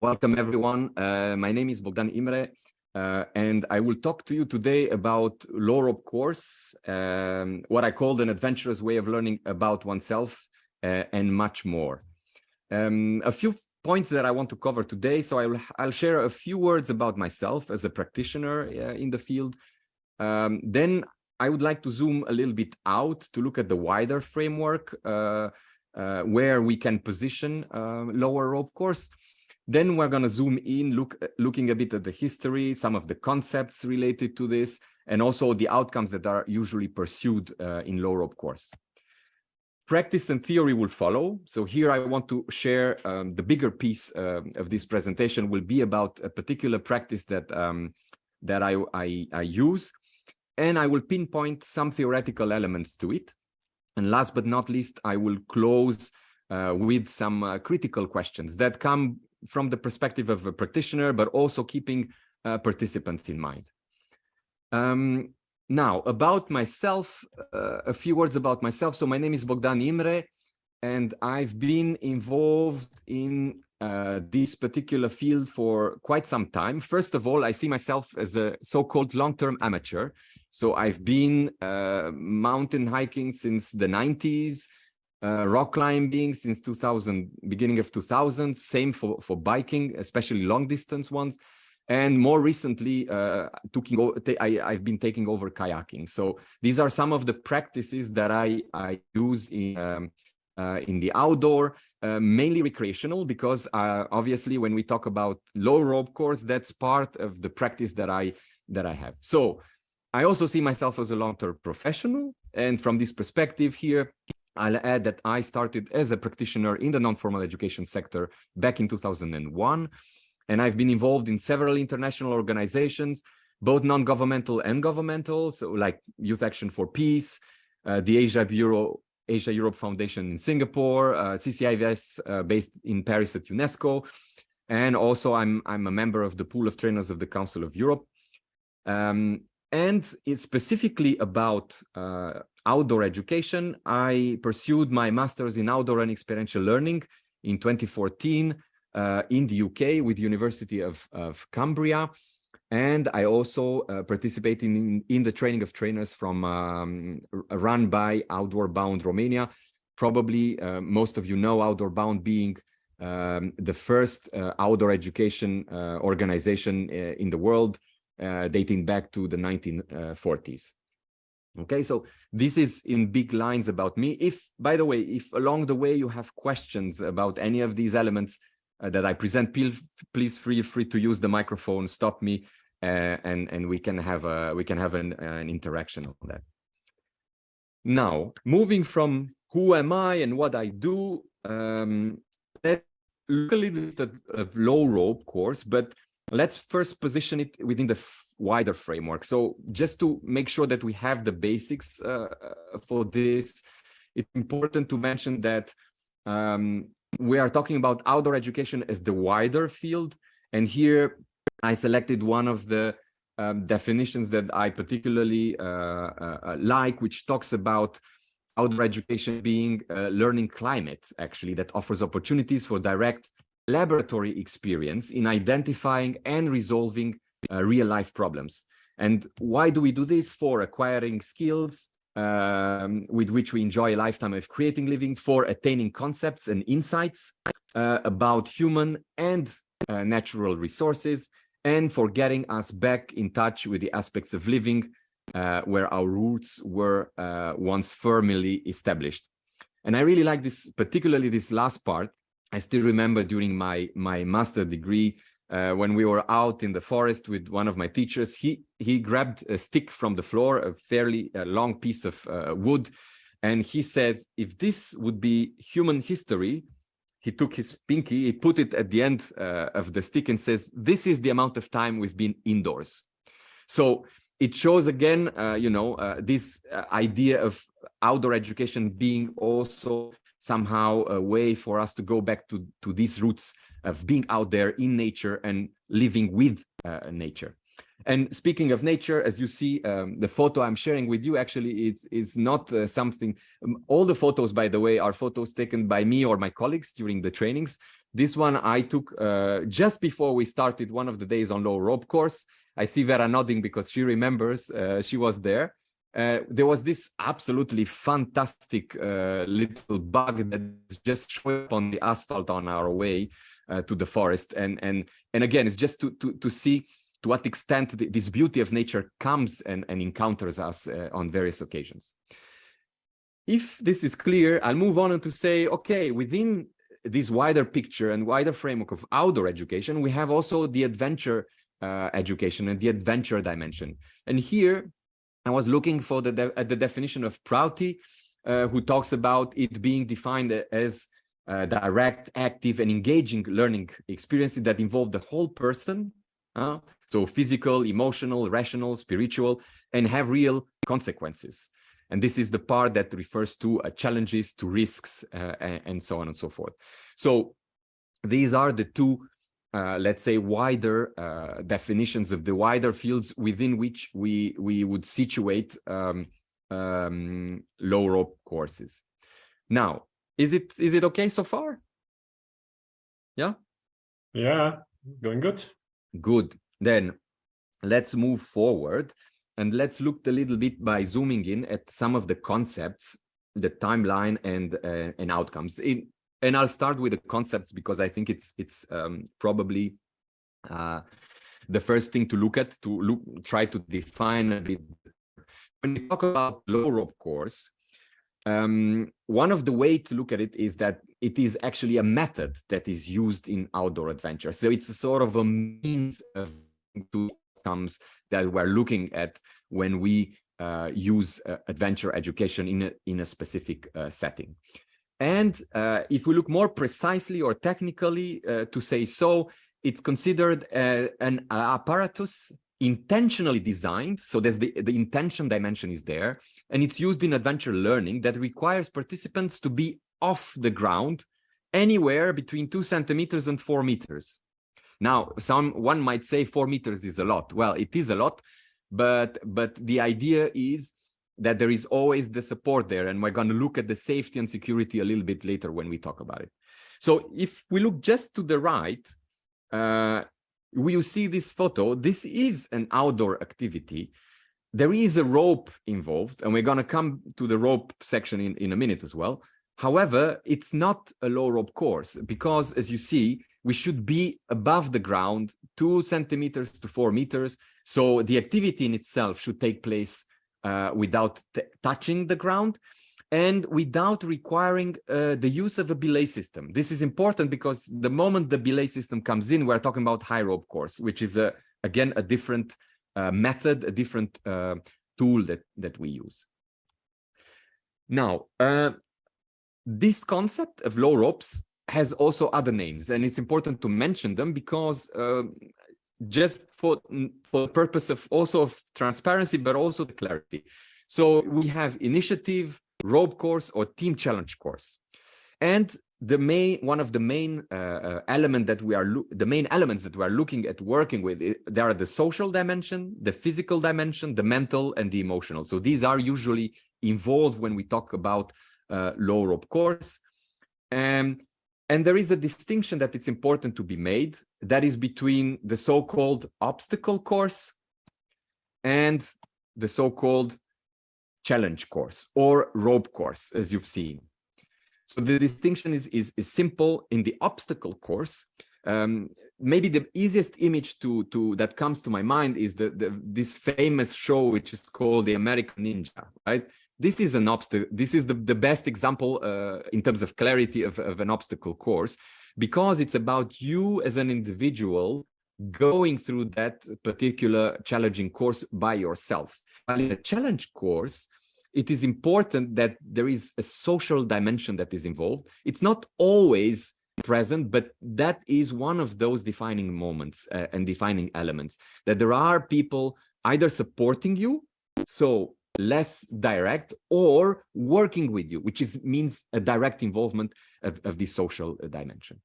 Welcome, everyone. Uh, my name is Bogdan Imre, uh, and I will talk to you today about low rope course, um, what I call an adventurous way of learning about oneself, uh, and much more. Um, a few points that I want to cover today. So I'll, I'll share a few words about myself as a practitioner uh, in the field. Um, then I would like to zoom a little bit out to look at the wider framework uh, uh, where we can position lower rope course. Then we're going to zoom in, look, looking a bit at the history, some of the concepts related to this, and also the outcomes that are usually pursued uh, in low rope course. Practice and theory will follow. So here I want to share um, the bigger piece uh, of this presentation will be about a particular practice that um, that I, I, I use, and I will pinpoint some theoretical elements to it. And last but not least, I will close uh, with some uh, critical questions that come from the perspective of a practitioner, but also keeping uh, participants in mind. Um, now, about myself, uh, a few words about myself. So my name is Bogdan Imre, and I've been involved in uh, this particular field for quite some time. First of all, I see myself as a so-called long-term amateur. So I've been uh, mountain hiking since the 90s, uh, rock climbing since 2000, beginning of 2000, same for, for biking, especially long distance ones. And more recently, uh, I, I've been taking over kayaking. So these are some of the practices that I, I use in, um, uh, in the outdoor, uh, mainly recreational, because uh, obviously when we talk about low rope course, that's part of the practice that I, that I have. So I also see myself as a long-term professional. And from this perspective here, I'll add that I started as a practitioner in the non-formal education sector back in 2001, and I've been involved in several international organizations, both non-governmental and governmental, so like Youth Action for Peace, uh, the Asia Bureau, Asia Europe Foundation in Singapore, uh, CCIVS uh, based in Paris at UNESCO, and also I'm I'm a member of the pool of trainers of the Council of Europe. Um, and it's specifically about uh, outdoor education. I pursued my master's in outdoor and experiential learning in 2014 uh, in the UK with the University of, of Cumbria. And I also uh, participated in, in the training of trainers from um, run by Outward Bound Romania. Probably uh, most of you know Outward Bound being um, the first uh, outdoor education uh, organization uh, in the world dating back to the 1940s. Okay, so this is in big lines about me. If, by the way, if along the way you have questions about any of these elements uh, that I present, please, feel free to use the microphone, stop me, uh, and and we can have a we can have an, an interaction on that. Now, moving from who am I and what I do, um, let's look a little bit at low rope course, but let's first position it within the wider framework. So just to make sure that we have the basics uh, uh, for this, it's important to mention that um, we are talking about outdoor education as the wider field. And here I selected one of the um, definitions that I particularly uh, uh, uh like, which talks about outdoor education being a learning climate, actually, that offers opportunities for direct laboratory experience in identifying and resolving uh, real life problems. And why do we do this? For acquiring skills um, with which we enjoy a lifetime of creating living, for attaining concepts and insights uh, about human and uh, natural resources, and for getting us back in touch with the aspects of living uh, where our roots were uh, once firmly established. And I really like this, particularly this last part, I still remember during my my master degree uh, when we were out in the forest with one of my teachers, he he grabbed a stick from the floor, a fairly uh, long piece of uh, wood, and he said, if this would be human history, he took his pinky, he put it at the end uh, of the stick and says, this is the amount of time we've been indoors. So it shows again, uh, you know, uh, this idea of outdoor education being also somehow a way for us to go back to, to these roots of being out there in nature and living with uh, nature. And speaking of nature, as you see, um, the photo I'm sharing with you actually is, is not uh, something, um, all the photos, by the way, are photos taken by me or my colleagues during the trainings. This one I took uh, just before we started one of the days on low rope course. I see Vera nodding because she remembers uh, she was there. Uh, there was this absolutely fantastic uh, little bug that just showed up on the asphalt on our way uh, to the forest. And, and, and again, it's just to, to, to see to what extent the, this beauty of nature comes and, and encounters us uh, on various occasions. If this is clear, I'll move on to say, okay, within this wider picture and wider framework of outdoor education, we have also the adventure uh, education and the adventure dimension. And here I was looking for the at the definition of Prouty, uh, who talks about it being defined as uh, direct, active, and engaging learning experiences that involve the whole person, uh, so physical, emotional, rational, spiritual, and have real consequences. And this is the part that refers to uh, challenges, to risks, uh, and, and, so on and so forth. So these are the two, uh, let's say, wider uh, definitions of the wider fields within which we, we would situate um, um, low rope courses. Now, is it is it okay so far? Yeah? Yeah, going good. Good. Then let's move forward and let's look a little bit by zooming in at some of the concepts, the timeline and uh, and outcomes. In, and I'll start with the concepts because I think it's it's um, probably uh, the first thing to look at to look try to define a bit. When we talk about low rope course, um, one of the way to look at it is that it is actually a method that is used in outdoor adventure. So it's a sort of a means of to outcomes that we're looking at when we uh, use uh, adventure education in a, in a specific uh, setting. And uh, if we look more precisely or technically uh, to say so, it's considered uh, an apparatus intentionally designed. So there's the, the intention dimension is there, and it's used in adventure learning that requires participants to be off the ground anywhere between two centimeters and four meters. Now, some one might say four meters is a lot. Well, it is a lot, but but the idea is that there is always the support there, and we're going to look at the safety and security a little bit later when we talk about it. So if we look just to the right, uh, you see this photo. This is an outdoor activity. There is a rope involved, and we're going to come to the rope section in, in a minute as well. However, it's not a low rope course because, as you see, we should be above the ground, two centimeters to four meters. So the activity in itself should take place uh, without touching the ground and without requiring uh, the use of a belay system. This is important because the moment the belay system comes in, we're talking about high rope course, which is, a, again, a different uh, method, a different uh, tool that, that we use. Now, uh, this concept of low ropes has also other names and it's important to mention them because uh, just for for the purpose of also of transparency but also the clarity. So we have initiative rope course or team challenge course. And the main one of the main uh, uh element that we are the main elements that we are looking at working with there are the social dimension the physical dimension the mental and the emotional. So these are usually involved when we talk about uh, low rope course. And and there is a distinction that it's important to be made that is between the so-called obstacle course and the so-called challenge course or rope course, as you've seen. So the distinction is, is, is simple in the obstacle course. Um, maybe the easiest image to, to that comes to my mind is the, the this famous show, which is called the American Ninja, right? This is an obstacle. This is the, the best example uh, in terms of clarity of, of an obstacle course, because it's about you as an individual going through that particular challenging course by yourself. While in a challenge course, it is important that there is a social dimension that is involved. It's not always present, but that is one of those defining moments uh, and defining elements, that there are people either supporting you, so less direct or working with you, which is means a direct involvement of, of this social uh, dimension.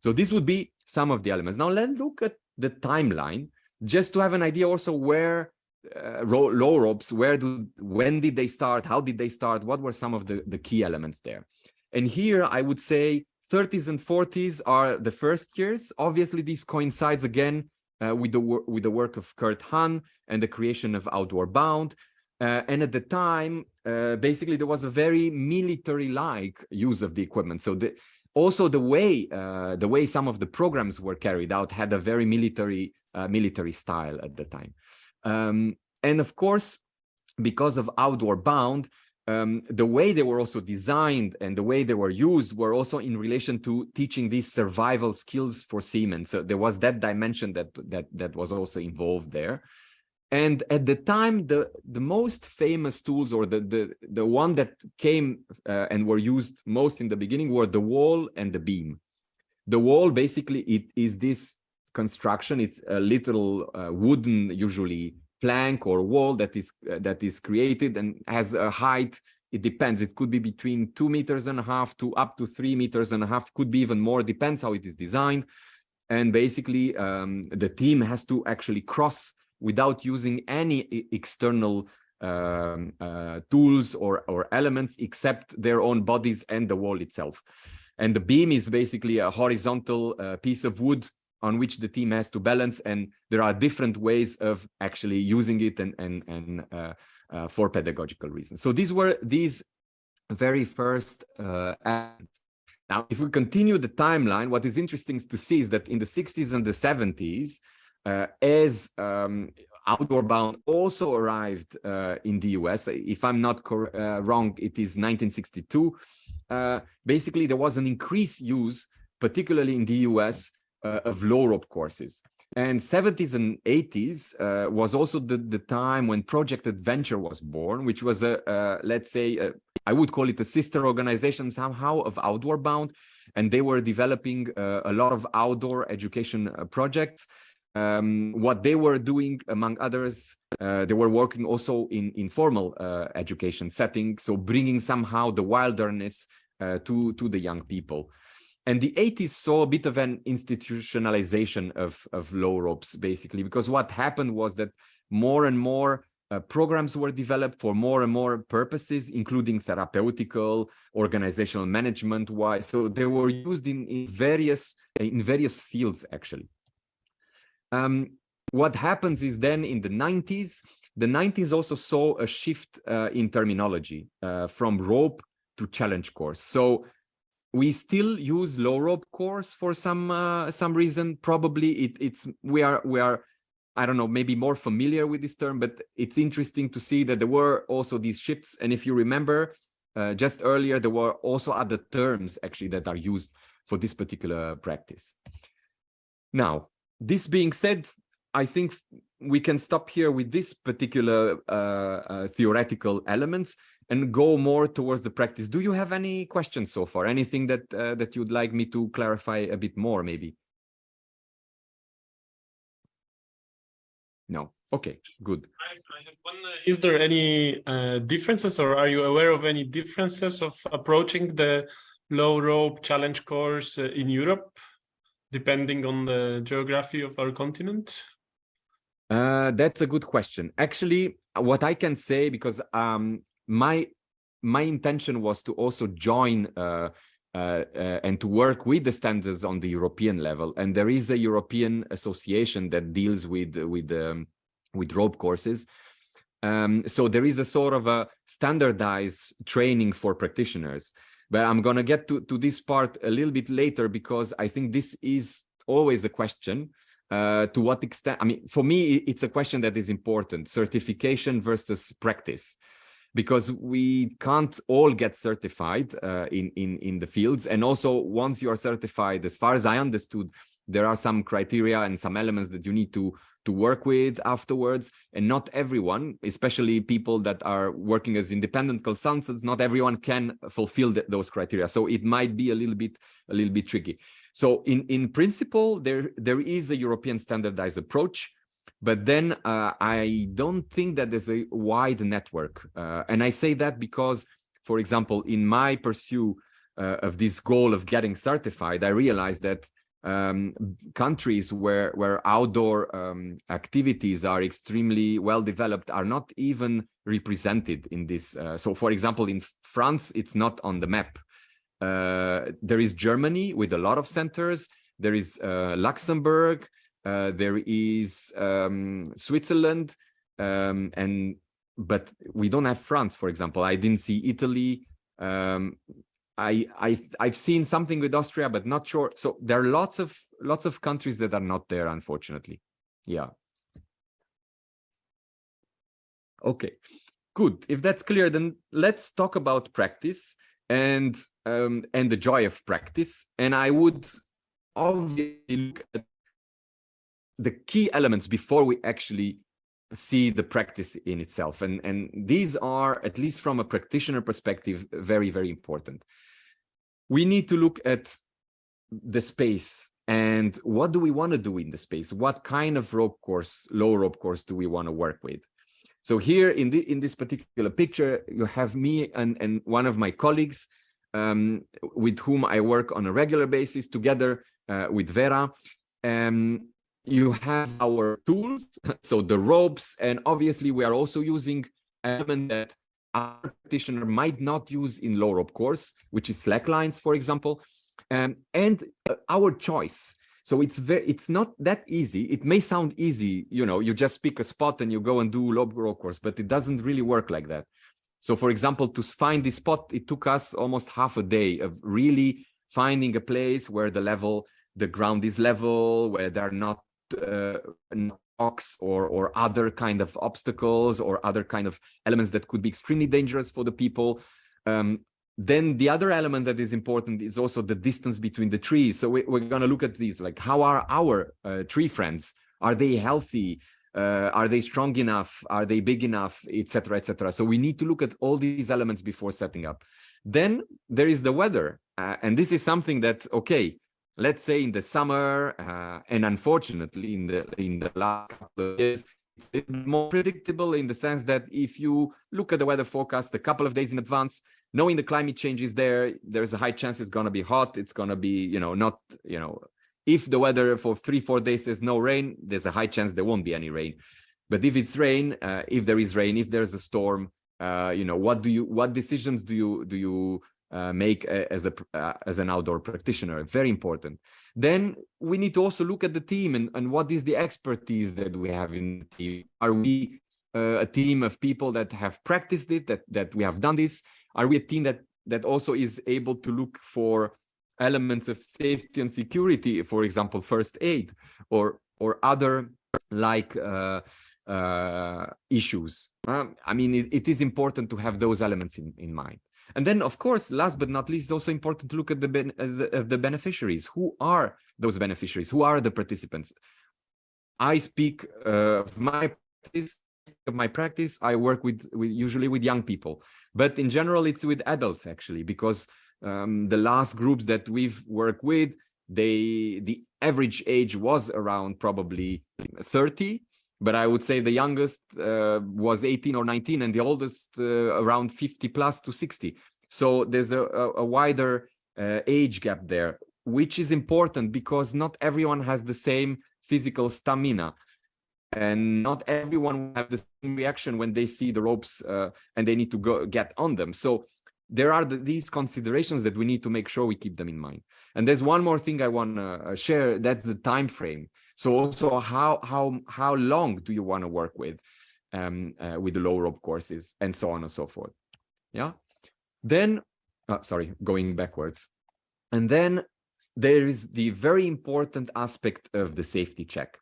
So this would be some of the elements. Now let's look at the timeline just to have an idea also where uh, low ropes, where do, when did they start? How did they start? What were some of the, the key elements there? And here I would say 30s and 40s are the first years. Obviously, this coincides again uh, with the with the work of Kurt Hahn and the creation of Outward Bound. Uh, and at the time, uh, basically, there was a very military-like use of the equipment. So the, also the way uh, the way some of the programs were carried out had a very military uh, military style at the time. Um, and of course, because of Outward Bound, um, the way they were also designed and the way they were used were also in relation to teaching these survival skills for seamen. So there was that dimension that that that was also involved there. And at the time, the the most famous tools, or the the the one that came uh, and were used most in the beginning, were the wall and the beam. The wall basically it is this construction. It's a little uh, wooden, usually plank or wall that is uh, that is created and has a height. It depends. It could be between two meters and a half to up to three meters and a half. Could be even more. Depends how it is designed. And basically um, the team has to actually cross without using any external um, uh, tools or or elements except their own bodies and the wall itself. And the beam is basically a horizontal uh, piece of wood on which the team has to balance and there are different ways of actually using it and and and uh, uh, for pedagogical reasons. So these were these very first uh, now if we continue the timeline what is interesting to see is that in the 60s and the 70s uh, as um, Outward Bound also arrived uh, in the US. If I'm not uh, wrong, it is 1962. Uh, basically, there was an increased use, particularly in the US, uh, of low rope courses. And 70s and 80s uh, was also the, the time when Project Adventure was born, which was a, uh, let's say, a, I would call it a sister organization somehow of Outward Bound. And they were developing uh, a lot of outdoor education uh, projects. Um, what they were doing, among others, uh, they were working also in informal education settings, so bringing somehow the wilderness to, to the young people. And the 80s saw a bit of an institutionalization of, of low ropes, basically, because what happened was that more and more uh, programs were developed for more and more purposes, including therapeutical, organizational management wise. So they were used in, in various in various fields, actually. Um, what happens is then in the 90s, the 90s also saw a shift uh, in terminology uh, from rope to challenge course. So we still use low rope course for some uh, some reason. Probably it, it's we are we are I don't know maybe more familiar with this term, but it's interesting to see that there were also these shifts. And if you remember, uh, just earlier there were also other terms actually that are used for this particular practice. Now, this being said, I think we can stop here with this particular uh, uh theoretical elements and go more towards the practice. Do you have any questions so far? Anything that uh, that you'd like me to clarify a bit more, maybe? No. Okay, good. I, I have one. Uh, is there any uh, differences, or are you aware of any differences of approaching the low rope challenge course uh, in Europe, depending on the geography of our continent? Uh, that's a good question. Actually, what I can say, because um, my my intention was to also join uh, uh, uh, and to work with the standards on the European level. And there is a European association that deals with with um, with rope courses. Um, so there is a sort of a standardized training for practitioners. But I'm going to get to, to this part a little bit later because I think this is always a question. Uh, to what extent, I mean, for me, it's a question that is important, certification versus practice because we can't all get certified uh, in, in, in the fields. And also once you are certified, as far as I understood, there are some criteria and some elements that you need to to work with afterwards and not everyone especially people that are working as independent consultants not everyone can fulfill the, those criteria so it might be a little bit a little bit tricky so in in principle there there is a european standardized approach but then uh, I don't think that there's a wide network. Uh, and I say that because, for example, in my pursuit uh, of this goal of getting certified, I realized that um, countries where, where outdoor um, activities are extremely well developed are not even represented in this. Uh, so, for example, in France, it's not on the map. Uh, there is Germany with a lot of centers. There is uh, Luxembourg. Uh, there is um, Switzerland, um, and but we don't have France, for example. I didn't see Italy. Um, I I I've seen something with Austria, but not sure. So there are lots of lots of countries that are not there, unfortunately. Yeah. Okay, good. If that's clear, then let's talk about practice and um, and the joy of practice. And I would obviously look at the key elements before we actually see the practice in itself. And, and these are, at least from a practitioner perspective, very, very important. We need to look at the space and what do we want to do in the space? What kind of rope course, low rope course do we want to work with? So here in, the, in this particular picture, you have me and, and one of my colleagues um, with whom I work on a regular basis together uh, with Vera. Um, you have our tools, so the ropes, and obviously we are also using element that our practitioner might not use in low rope course, which is slack lines, for example, um, and uh, our choice. So it's very, it's not that easy. It may sound easy, you know, you just pick a spot and you go and do low rope course, but it doesn't really work like that. So for example, to find this spot, it took us almost half a day of really finding a place where the level, the ground is level, where there are not rocks or or other kind of obstacles or other kind of elements that could be extremely dangerous for the people. Um, then the other element that is important is also the distance between the trees. So we, are going to look at these, like how are our uh, tree friends? Are they healthy? Uh, are they strong enough? Are they big enough, etc., etc. So we need to look at all these elements before setting up. Then there is the weather, uh, and this is something that okay, let's say in the summer, uh, and unfortunately in the in the last couple of years, it's more predictable in the sense that if you look at the weather forecast a couple of days in advance, knowing the climate change is there, there's a high chance it's going to be hot. It's going to be, you know, not, you know, if the weather for three, four days is no rain, there's a high chance there won't be any rain. But if it's rain, uh, if there is rain, if there's a storm, uh, you know, what do you, what decisions do you, do you uh, make a, as a uh, as an outdoor practitioner very important. Then we need to also look at the team and, and what is the expertise that we have in the team. Are we uh, a team of people that have practiced it that that we have done this? Are we a team that that also is able to look for elements of safety and security for example first aid or or other like uh, uh, issues? Um, i mean it, it is important to have those elements in in mind and then, of course, last but not least, it's also important to look at the, ben uh, the, uh, the beneficiaries. Who are those beneficiaries? Who are the participants? I speak uh, of my practice, of my practice. I work with, with usually with young people, but in general, it's with adults actually, because um, the last groups that we've worked with, they the average age was around probably 30 but I would say the youngest uh, was 18 or 19 and the oldest uh, around 50 plus to 60. So there's a, a wider uh, age gap there, which is important because not everyone has the same physical stamina and not everyone will have the same reaction when they see the ropes uh, and they need to go get on them. So there are the, these considerations that we need to make sure we keep them in mind. And there's one more thing I want to uh, share. That's the time frame. So also how how how long do you want to work with um, uh, with the low rope courses and so on and so forth. Yeah. Then, uh, sorry, going backwards. And then there is the very important aspect of the safety check.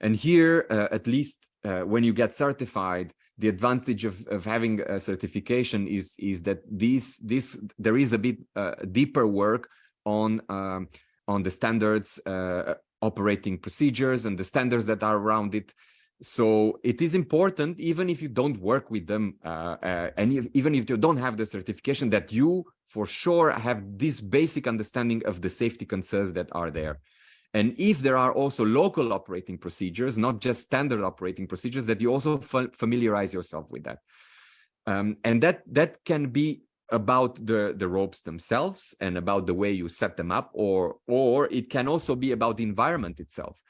And here, uh, at least uh, when you get certified, the advantage of, of having a certification is, is that this, this, there is a bit uh, deeper work on, um, on the standards, uh, operating procedures and the standards that are around it. So it is important, even if you don't work with them, uh, uh, and if, even if you don't have the certification, that you for sure have this basic understanding of the safety concerns that are there. And if there are also local operating procedures, not just standard operating procedures, that you also familiarize yourself with that. Um, and that that can be about the the ropes themselves and about the way you set them up, or or it can also be about the environment itself.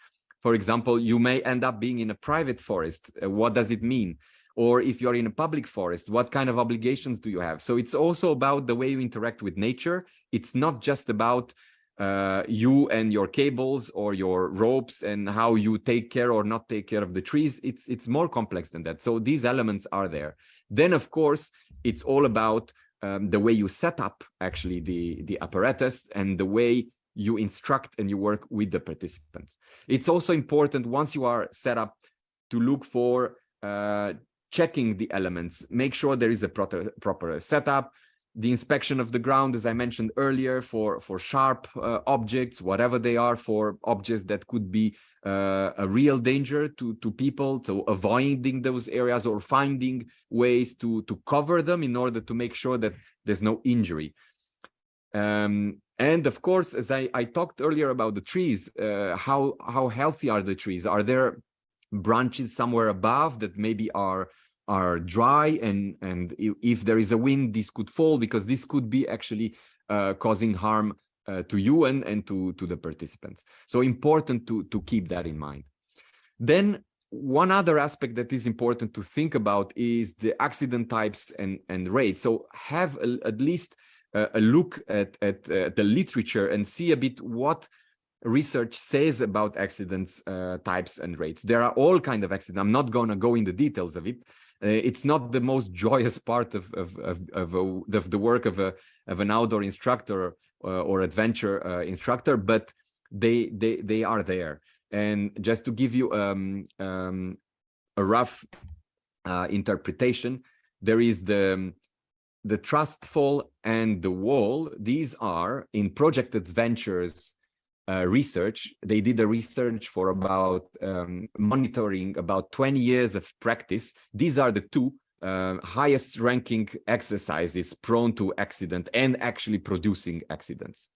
For example, you may end up being in a private forest. Uh, what does it mean? or if you're in a public forest what kind of obligations do you have so it's also about the way you interact with nature it's not just about uh, you and your cables or your ropes and how you take care or not take care of the trees it's it's more complex than that so these elements are there then of course it's all about um, the way you set up actually the the apparatus and the way you instruct and you work with the participants. It's also important once you are set up to look for uh, checking the elements, make sure there is a proper, proper setup, the inspection of the ground, as I mentioned earlier, for, for sharp uh, objects, whatever they are, for objects that could be uh, a real danger to, to people, so avoiding those areas or finding ways to, to cover them in order to make sure that there's no injury. Um, and of course, as I, I talked earlier about the trees, uh, how, how healthy are the trees? Are there branches somewhere above that maybe are are dry and and if there is a wind this could fall because this could be actually uh, causing harm uh, to you and and to to the participants so important to to keep that in mind then one other aspect that is important to think about is the accident types and and rates so have a, at least a, a look at, at uh, the literature and see a bit what research says about accidents uh, types and rates. There are all kind of accidents. I'm not going to go in the details of it. Uh, it's not the most joyous part of of of, of, a, of the work of a of an outdoor instructor uh, or adventure uh, instructor, but they they they are there. And just to give you um, um, a rough uh, interpretation, there is the the trust fall and the wall. These are in project adventures uh, research. They did a research for about um, monitoring about 20 years of practice. These are the two uh, highest ranking exercises prone to accident and actually producing accidents.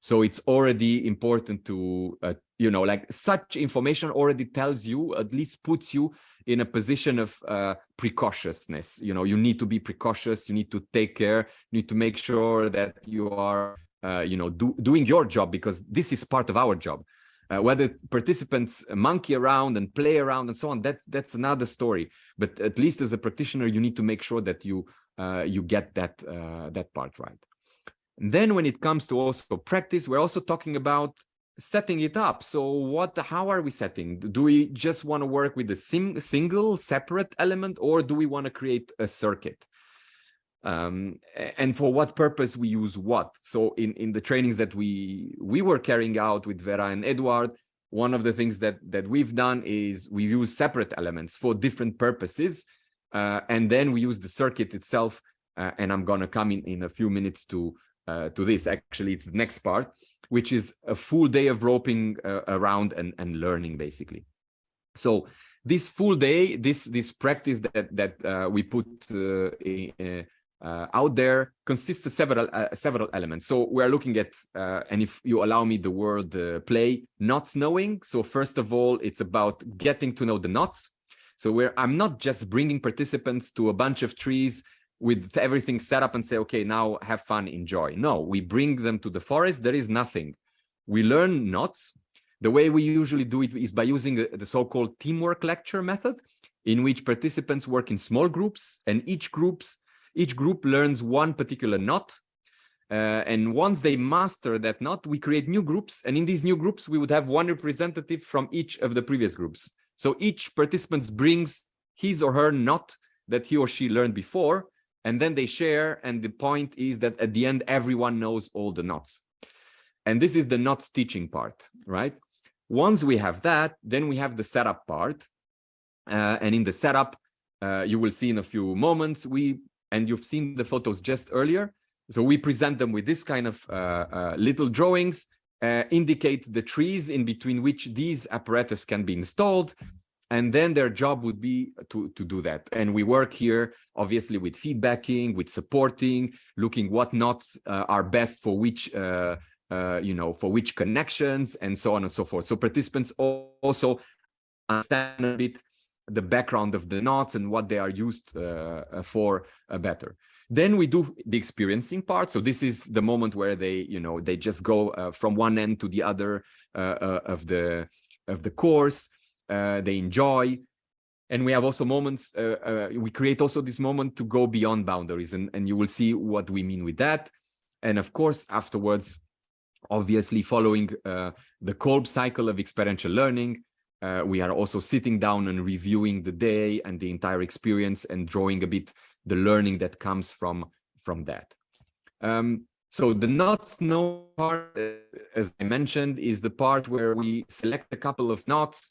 So it's already important to, uh, you know, like such information already tells you, at least puts you in a position of uh, precautiousness. You know, you need to be precautious, you need to take care, you need to make sure that you are you know, do, doing your job because this is part of our job. Uh, whether participants monkey around and play around and so on, that, that's another story. But at least as a practitioner, you need to make sure that you uh, you get that uh, that part right. And then when it comes to also practice, we're also talking about setting it up. So what, how are we setting? Do we just want to work with a sim single separate element or do we want to create a circuit? Um, and for what purpose we use what. So in, in the trainings that we we were carrying out with Vera and Edward, one of the things that that we've done is we use separate elements for different purposes, uh, and then we use the circuit itself. Uh, and I'm gonna come in in a few minutes to uh, to this. Actually, it's the next part, which is a full day of roping uh, around and and learning basically. So this full day, this this practice that that uh, we put uh, out there consists of several uh, several elements. So we're looking at, uh, and if you allow me the word uh, play, knots knowing. So first of all, it's about getting to know the knots. So where I'm not just bringing participants to a bunch of trees with everything set up and say, okay, now have fun, enjoy. No, we bring them to the forest. There is nothing. We learn knots. The way we usually do it is by using the, the so-called teamwork lecture method, in which participants work in small groups and each groups each group learns one particular knot. Uh, and once they master that knot, we create new groups. And in these new groups, we would have one representative from each of the previous groups. So each participant brings his or her knot that he or she learned before, and then they share. And the point is that at the end, everyone knows all the knots. And this is the knots teaching part, right? Once we have that, then we have the setup part. Uh, and in the setup, uh, you will see in a few moments, we and you've seen the photos just earlier. So we present them with this kind of uh, uh, little drawings, uh, indicate the trees in between which these apparatus can be installed. And then their job would be to, to do that. And we work here, obviously, with feedbacking, with supporting, looking what knots uh, are best for which, uh, uh, you know, for which connections and so on and so forth. So participants also understand a bit the background of the knots and what they are used uh, uh, for uh, better. Then we do the experiencing part. So this is the moment where they, you know, they just go uh, from one end to the other uh, uh, of the of the course. they enjoy, and we have also moments, we create also this moment to go beyond boundaries and, and you will see what we mean with that. And of course, afterwards, obviously following the Kolb cycle of experiential learning, uh, we are also sitting down and reviewing the day and the entire experience and drawing a bit the learning that comes from, from that. Um, so the knot know part, uh, as I mentioned, is the part where we select a couple of knots.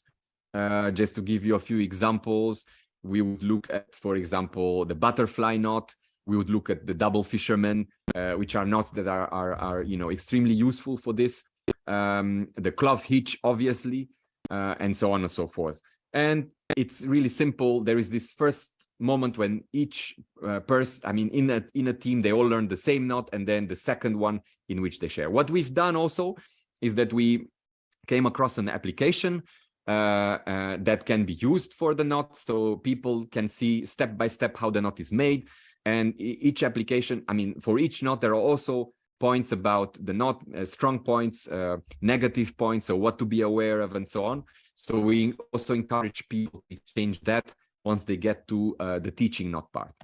Uh, just to give you a few examples, we would look at, for example, the butterfly knot. We would look at the double fisherman, uh, which are knots that are, are, are, you know, extremely useful for this. Um, the cloth hitch, obviously, uh, and so on and so forth. And it's really simple. There is this first moment when each uh, person, I mean, in a, in a team, they all learn the same knot, and then the second one in which they share. What we've done also is that we came across an application uh, uh, that can be used for the knot, so people can see step by step how the knot is made. And each application, I mean, for each knot, there are also points about the knot uh, strong points, uh, negative points, so what to be aware of, and so on. So we also encourage people to change that once they get to uh, the teaching knot part.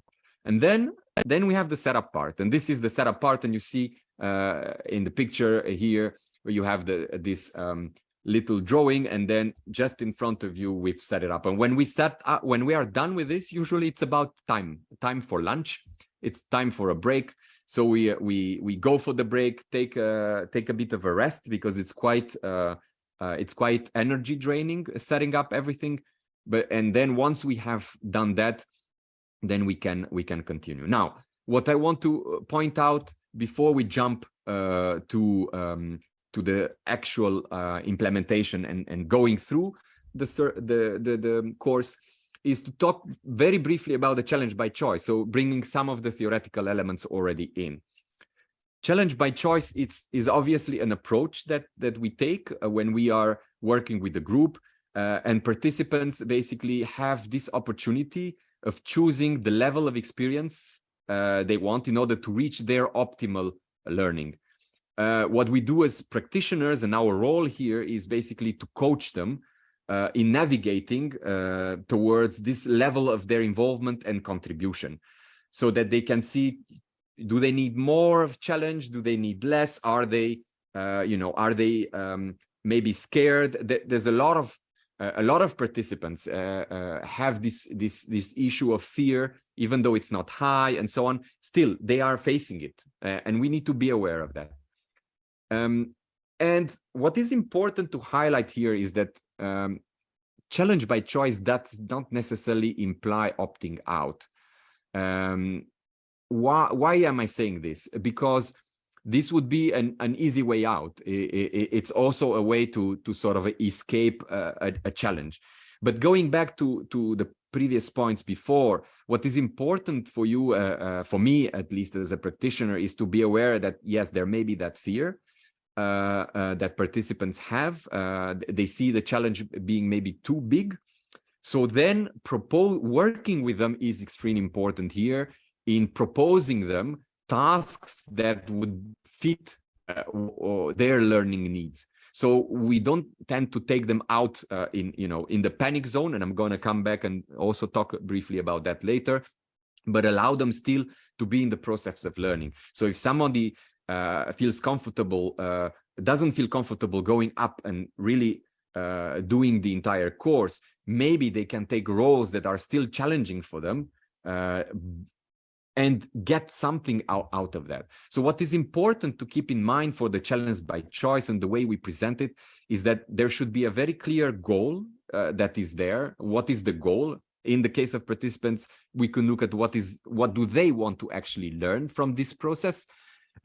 And then, then we have the setup part. And this is the setup part. And you see uh, in the picture here, where you have the this um, little drawing. And then just in front of you, we've set it up. And when we set up, when we are done with this, usually it's about time, time for lunch. It's time for a break. So we we we go for the break, take a take a bit of a rest because it's quite uh, uh, it's quite energy draining setting up everything. But and then once we have done that then we can we can continue. Now what i want to uh, point out before we jump uh, to um, to the actual uh, implementation and and going through the, the the the course is to talk very briefly about the challenge by choice so bringing some of the theoretical elements already in challenge by choice is obviously an approach that that we take uh, when we are working with the group uh, and participants basically have this opportunity of choosing the level of experience uh, they want in order to reach their optimal learning. Uh, what we do as practitioners and our role here is basically to coach them uh, in navigating uh, towards this level of their involvement and contribution so that they can see do they need more of challenge? Do they need less? Are they uh, you know are they um, maybe scared? There's a lot of a lot of participants uh, uh, have this this this issue of fear even though it's not high and so on. Still they are facing it uh, and we need to be aware of that. Um, and what is important to highlight here is that um, challenge by choice does not necessarily imply opting out um, why why am i saying this because this would be an, an easy way out. It's also a way to, to sort of escape a, a challenge. But going back to, to the previous points before, what is important for you, uh, uh, for me at least as a practitioner, is to be aware that yes, there may be that fear that participants have. Uh, they see the challenge being maybe too big. So then propose working with them is extremely important here in proposing them tasks that would fit uh, their learning needs. So we don't tend to take them out uh, in, you know, in the panic zone. And I'm going to come back and also talk briefly about that later, but allow them still to be in the process of learning. So if somebody uh, feels comfortable, uh, doesn't feel comfortable going up and really uh, doing the entire course, maybe they can take roles that are still challenging for them, uh, and get something out, out of that. So what is important to keep in mind for the challenge by choice and the way we present it is that there should be a very clear goal uh, that is there. What is the goal? In the case of participants, we can look at what is what do they want to actually learn from this process.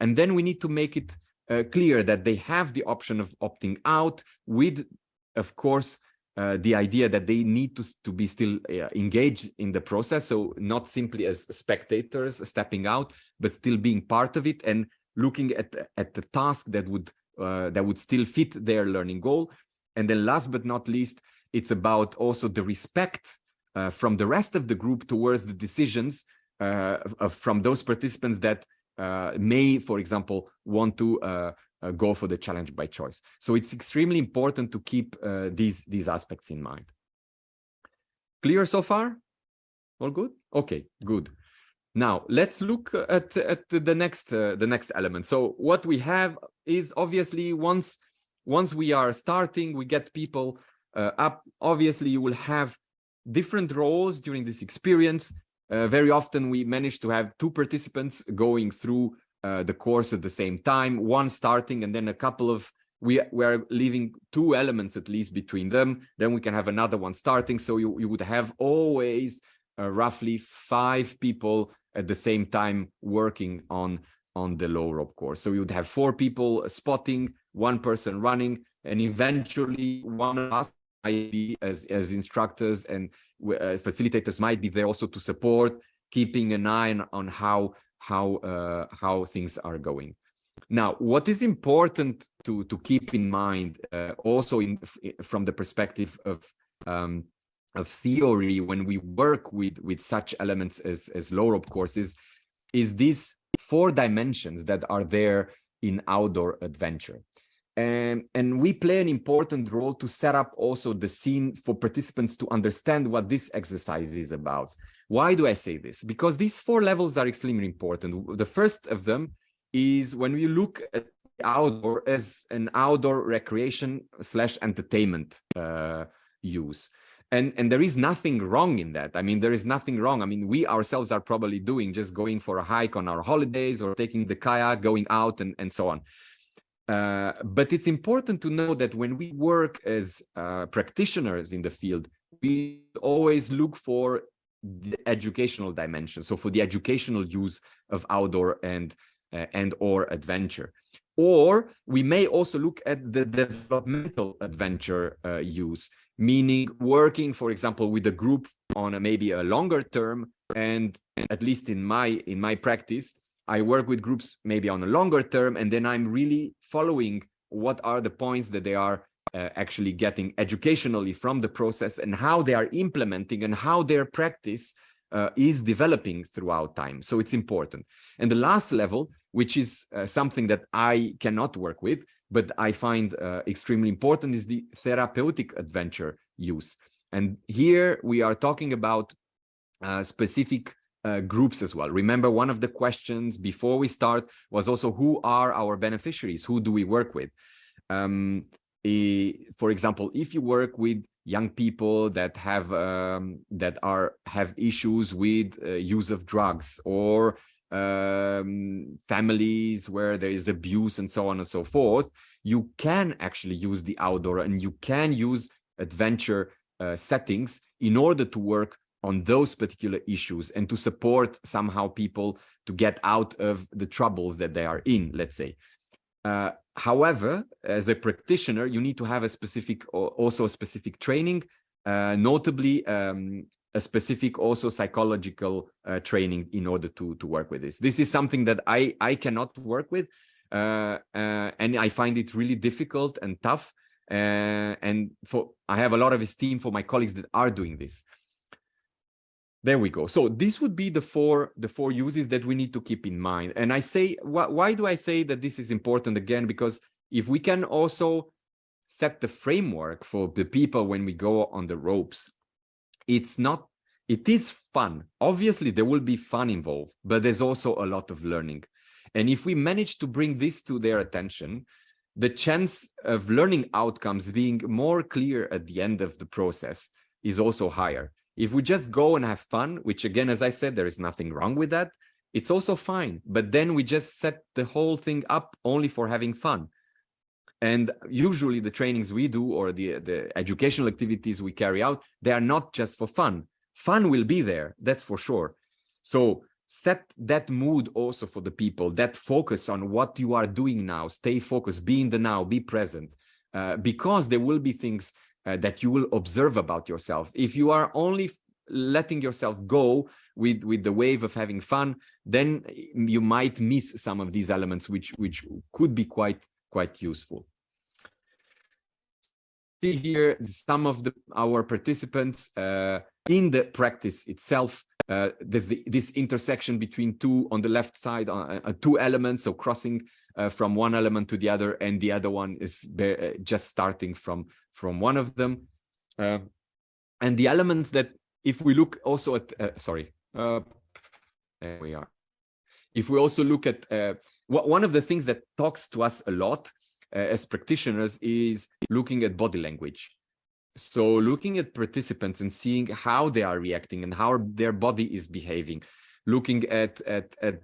And then we need to make it uh, clear that they have the option of opting out with, of course, uh, the idea that they need to, to be still uh, engaged in the process. So not simply as spectators stepping out, but still being part of it and looking at, at the task that would uh, that would still fit their learning goal. And then last but not least, it's about also the respect uh, from the rest of the group towards the decisions uh, from those participants that may, for example, want to uh, go for the challenge by choice. So it's extremely important to keep uh, these, these aspects in mind. Clear so far? All good? Okay, good. Now let's look at, at the next uh, the next element. So what we have is obviously once once we are starting, we get people uh, up. Obviously, you will have different roles during this experience. Uh, very often we manage to have two participants going through uh, the course at the same time, one starting and then a couple of we, we are leaving two elements at least between them. Then we can have another one starting. So you, you would have always uh, roughly five people at the same time working on on the low rope course. So you would have four people spotting, one person running, and eventually one of us might be as as instructors and facilitators might be there also to support, keeping an eye on, how how uh, how things are going. Now, what is important to to keep in mind, uh, also in from the perspective of um, of theory when we work with with such elements as as low rope courses is these four dimensions that are there in outdoor adventure and and we play an important role to set up also the scene for participants to understand what this exercise is about. Why do i say this? Because these four levels are extremely important. The first of them is when we look at outdoor as an outdoor recreation slash entertainment uh, use. And and there is nothing wrong in that. I mean there is nothing wrong. I mean we ourselves are probably doing just going for a hike on our holidays or taking the kayak going out and and so on uh, but it's important to know that when we work as uh, practitioners in the field we always look for the educational dimension so for the educational use of outdoor and uh, and or adventure or we may also look at the developmental adventure uh, use meaning working, for example, with a group on a, maybe a longer term. And at least in my in my practice, I work with groups maybe on a longer term, and then I'm really following what are the points that they are uh, actually getting educationally from the process and how they are implementing and how their practice uh, is developing throughout time. So it's important. And the last level, which is uh, something that I cannot work with, but I find uh, extremely important is the therapeutic adventure use. And here we are talking about uh, specific uh, groups as well. Remember, one of the questions before we start was also who are our beneficiaries? Who do we work with? Um, for example, if you work with young people that have um, that are have issues with uh, use of drugs or um, families where there is abuse and so on and so forth, you can actually use the outdoor and you can use adventure uh, settings in order to work on those particular issues and to support somehow people to get out of the troubles that they are in, let's say. Uh, however, as a practitioner, you need to have a specific, also a specific training, uh, notably um, a specific also psychological uh, training in order to to work with this. This is something that I I cannot work with, uh, uh, and I find it really difficult and tough. Uh, and for I have a lot of esteem for my colleagues that are doing this. There we go. So this would be the four the four uses that we need to keep in mind. And I say wh why do I say that this is important again? Because if we can also set the framework for the people when we go on the ropes it's not it is fun obviously there will be fun involved but there's also a lot of learning and if we manage to bring this to their attention the chance of learning outcomes being more clear at the end of the process is also higher if we just go and have fun which again as i said there is nothing wrong with that it's also fine but then we just set the whole thing up only for having fun and usually the trainings we do or the, the educational activities we carry out, they are not just for fun. Fun will be there, that's for sure. So set that mood also for the people, that focus on what you are doing now, stay focused, be in the now, be present, uh, because there will be things uh, that you will observe about yourself. If you are only letting yourself go with with the wave of having fun then you might miss some of these elements which which could be quite quite useful see here some of the, our participants uh, in the practice itself. Uh, there's the, this intersection between two on the left side, uh, uh two elements, so crossing uh, from one element to the other, and the other one is uh, just starting from from one of them. and the elements that if we look also at, uh, sorry, uh, there we are. If we also look at, uh, one of the things that talks to us a lot uh, as practitioners is looking at body language. So looking at participants and seeing how they are reacting and how their body is behaving, looking at at at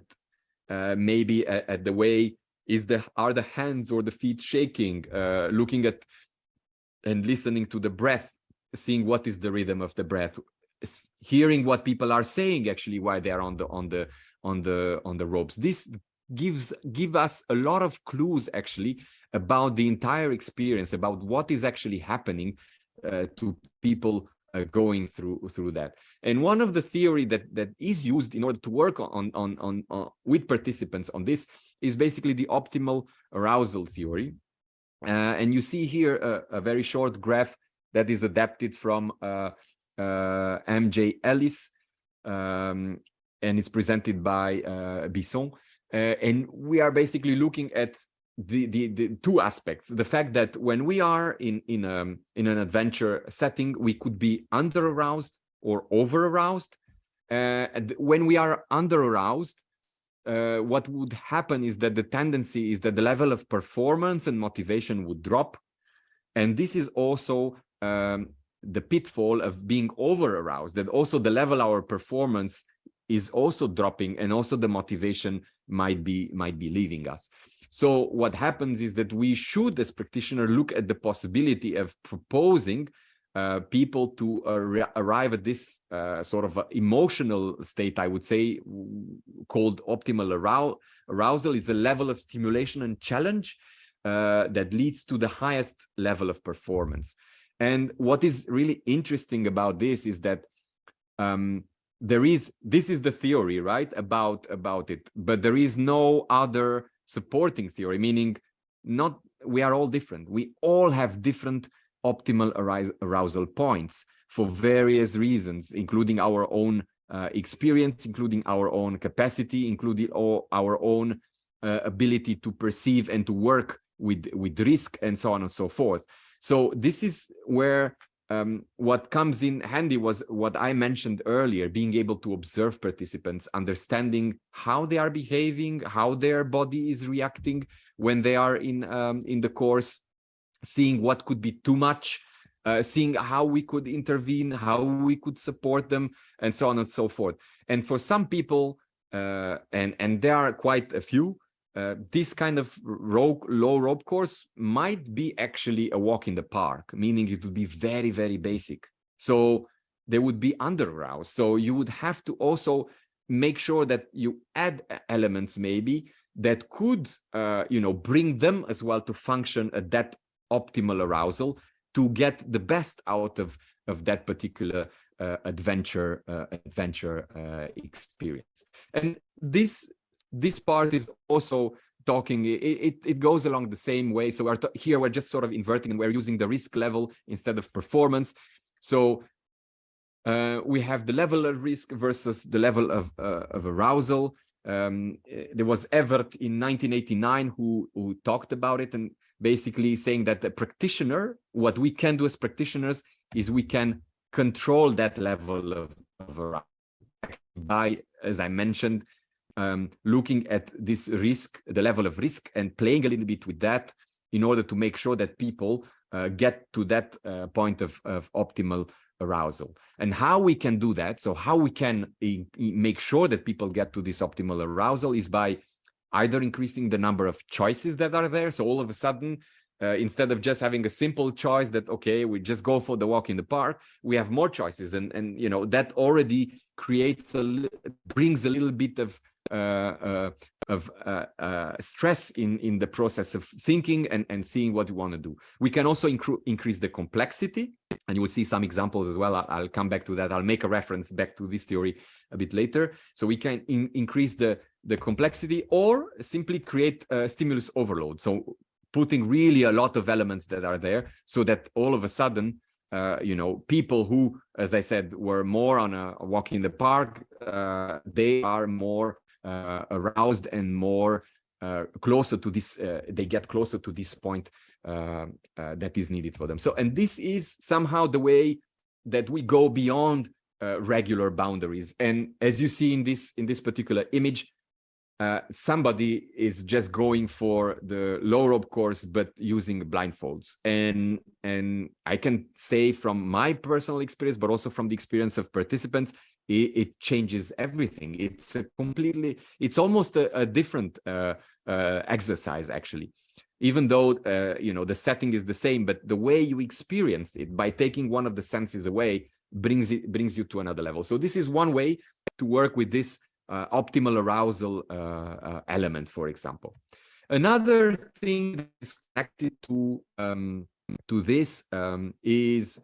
uh, maybe at, at, the way is the are the hands or the feet shaking, uh, looking at and listening to the breath, seeing what is the rhythm of the breath, hearing what people are saying actually while they are on the on the on the on the ropes. This gives give us a lot of clues actually about the entire experience, about what is actually happening uh, to people uh, going through through that. And one of the theory that that is used in order to work on on on, on with participants on this is basically the optimal arousal theory. Uh, and you see here a, a, very short graph that is adapted from uh, uh, MJ Ellis, um, and it's presented by uh, Bisson. and we are basically looking at the, the, the two aspects. The fact that when we are in in um in an adventure setting we could be under aroused or over aroused. Uh, when we are under aroused uh, what would happen is that the tendency is that the level of performance and motivation would drop. And this is also um, the pitfall of being over aroused that also the level our performance is also dropping and also the motivation might be might be leaving us so what happens is that we should, as practitioner, look at the possibility of proposing uh, people to uh, arrive at this uh, sort of emotional state, I would say, called optimal arou arousal. It's a level of stimulation and challenge uh, that leads to the highest level of performance. And what is really interesting about this is that um, there is, this is the theory, right, about, about it, but there is no other supporting theory, meaning not we are all different. We all have different optimal arousal points for various reasons, including our own uh, experience, including our own capacity, including all our own uh, ability to perceive and to work with, with risk and so on and so forth. So this is where um, what comes in handy was what I mentioned earlier, being able to observe participants, understanding how they are behaving, how their body is reacting when they are in, um, in the course, seeing what could be too much, uh, seeing how we could intervene, how we could support them, and so on and so forth. And for some people, uh, and, and there are quite a few, uh, this kind of rope, low rope course might be actually a walk in the park, meaning it would be very, very basic. So they would be under aroused. So you would have to also make sure that you add elements maybe that could, uh, you know, bring them as well to function at that optimal arousal to get the best out of, of that particular uh, adventure uh, adventure uh, experience. And this this part is also talking it, it, it goes along the same way. So we're here we're just sort of inverting and we're using the risk level instead of performance. So uh, we have the level of risk versus the level of uh, of arousal. Um, eh, there was Ewert in 1989 who who talked about it and basically saying that the practitioner what we can do as practitioners is we can control that level of, of arousal by as I mentioned um, looking at this risk, the level of risk and playing a little bit with that in order to make sure that people uh, get to that uh, point of, of optimal arousal. And how we can do that so how we can make sure that people get to this optimal arousal is by either increasing the number of choices that are there. So all of a sudden uh, instead of just having a simple choice that okay we just go for the walk in the park we have more choices. And and you know that already creates a brings a little bit of of uh, uh, stress in in the process of thinking and and seeing what you want to do. We can also increase the complexity and you will see some examples as well. I'll, I'll, come back to that. I'll make a reference back to this theory a bit later. So we can in increase the the complexity or simply create a stimulus overload. So putting really a lot of elements that are there so that all of a sudden uh, you know, people who, as I said, were more on a, a walk in the park, uh, they are more uh, aroused and more uh, closer to this, uh, they get closer to this point uh, that is needed for them. So, and this is somehow the way that we go beyond uh, regular boundaries. And as you see in this in this particular image, uh, somebody is just going for the low rope course, but using blindfolds. And, and I can say from my personal experience, but also from the experience of participants, it, it changes everything. It's a completely, it's almost a, a different uh, uh, exercise, actually. Even though, uh, you know, the setting is the same, but the way you experience it by taking one of the senses away brings it brings you to another level. So this is one way to work with this uh, optimal arousal uh, uh, element, for example. Another thing that is connected to um, to this um, is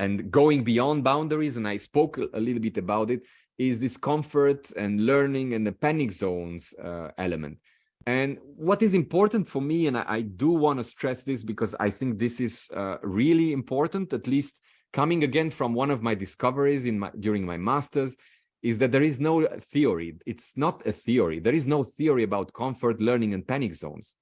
and going beyond boundaries, and I spoke a little bit about it, is this comfort and learning and the panic zones uh, element. And what is important for me, and I, I do want to stress this because I think this is uh, really important, at least coming again from one of my discoveries in my, during my master's, is that there is no theory. It's not a theory. There is no theory about comfort, learning, and panic zones.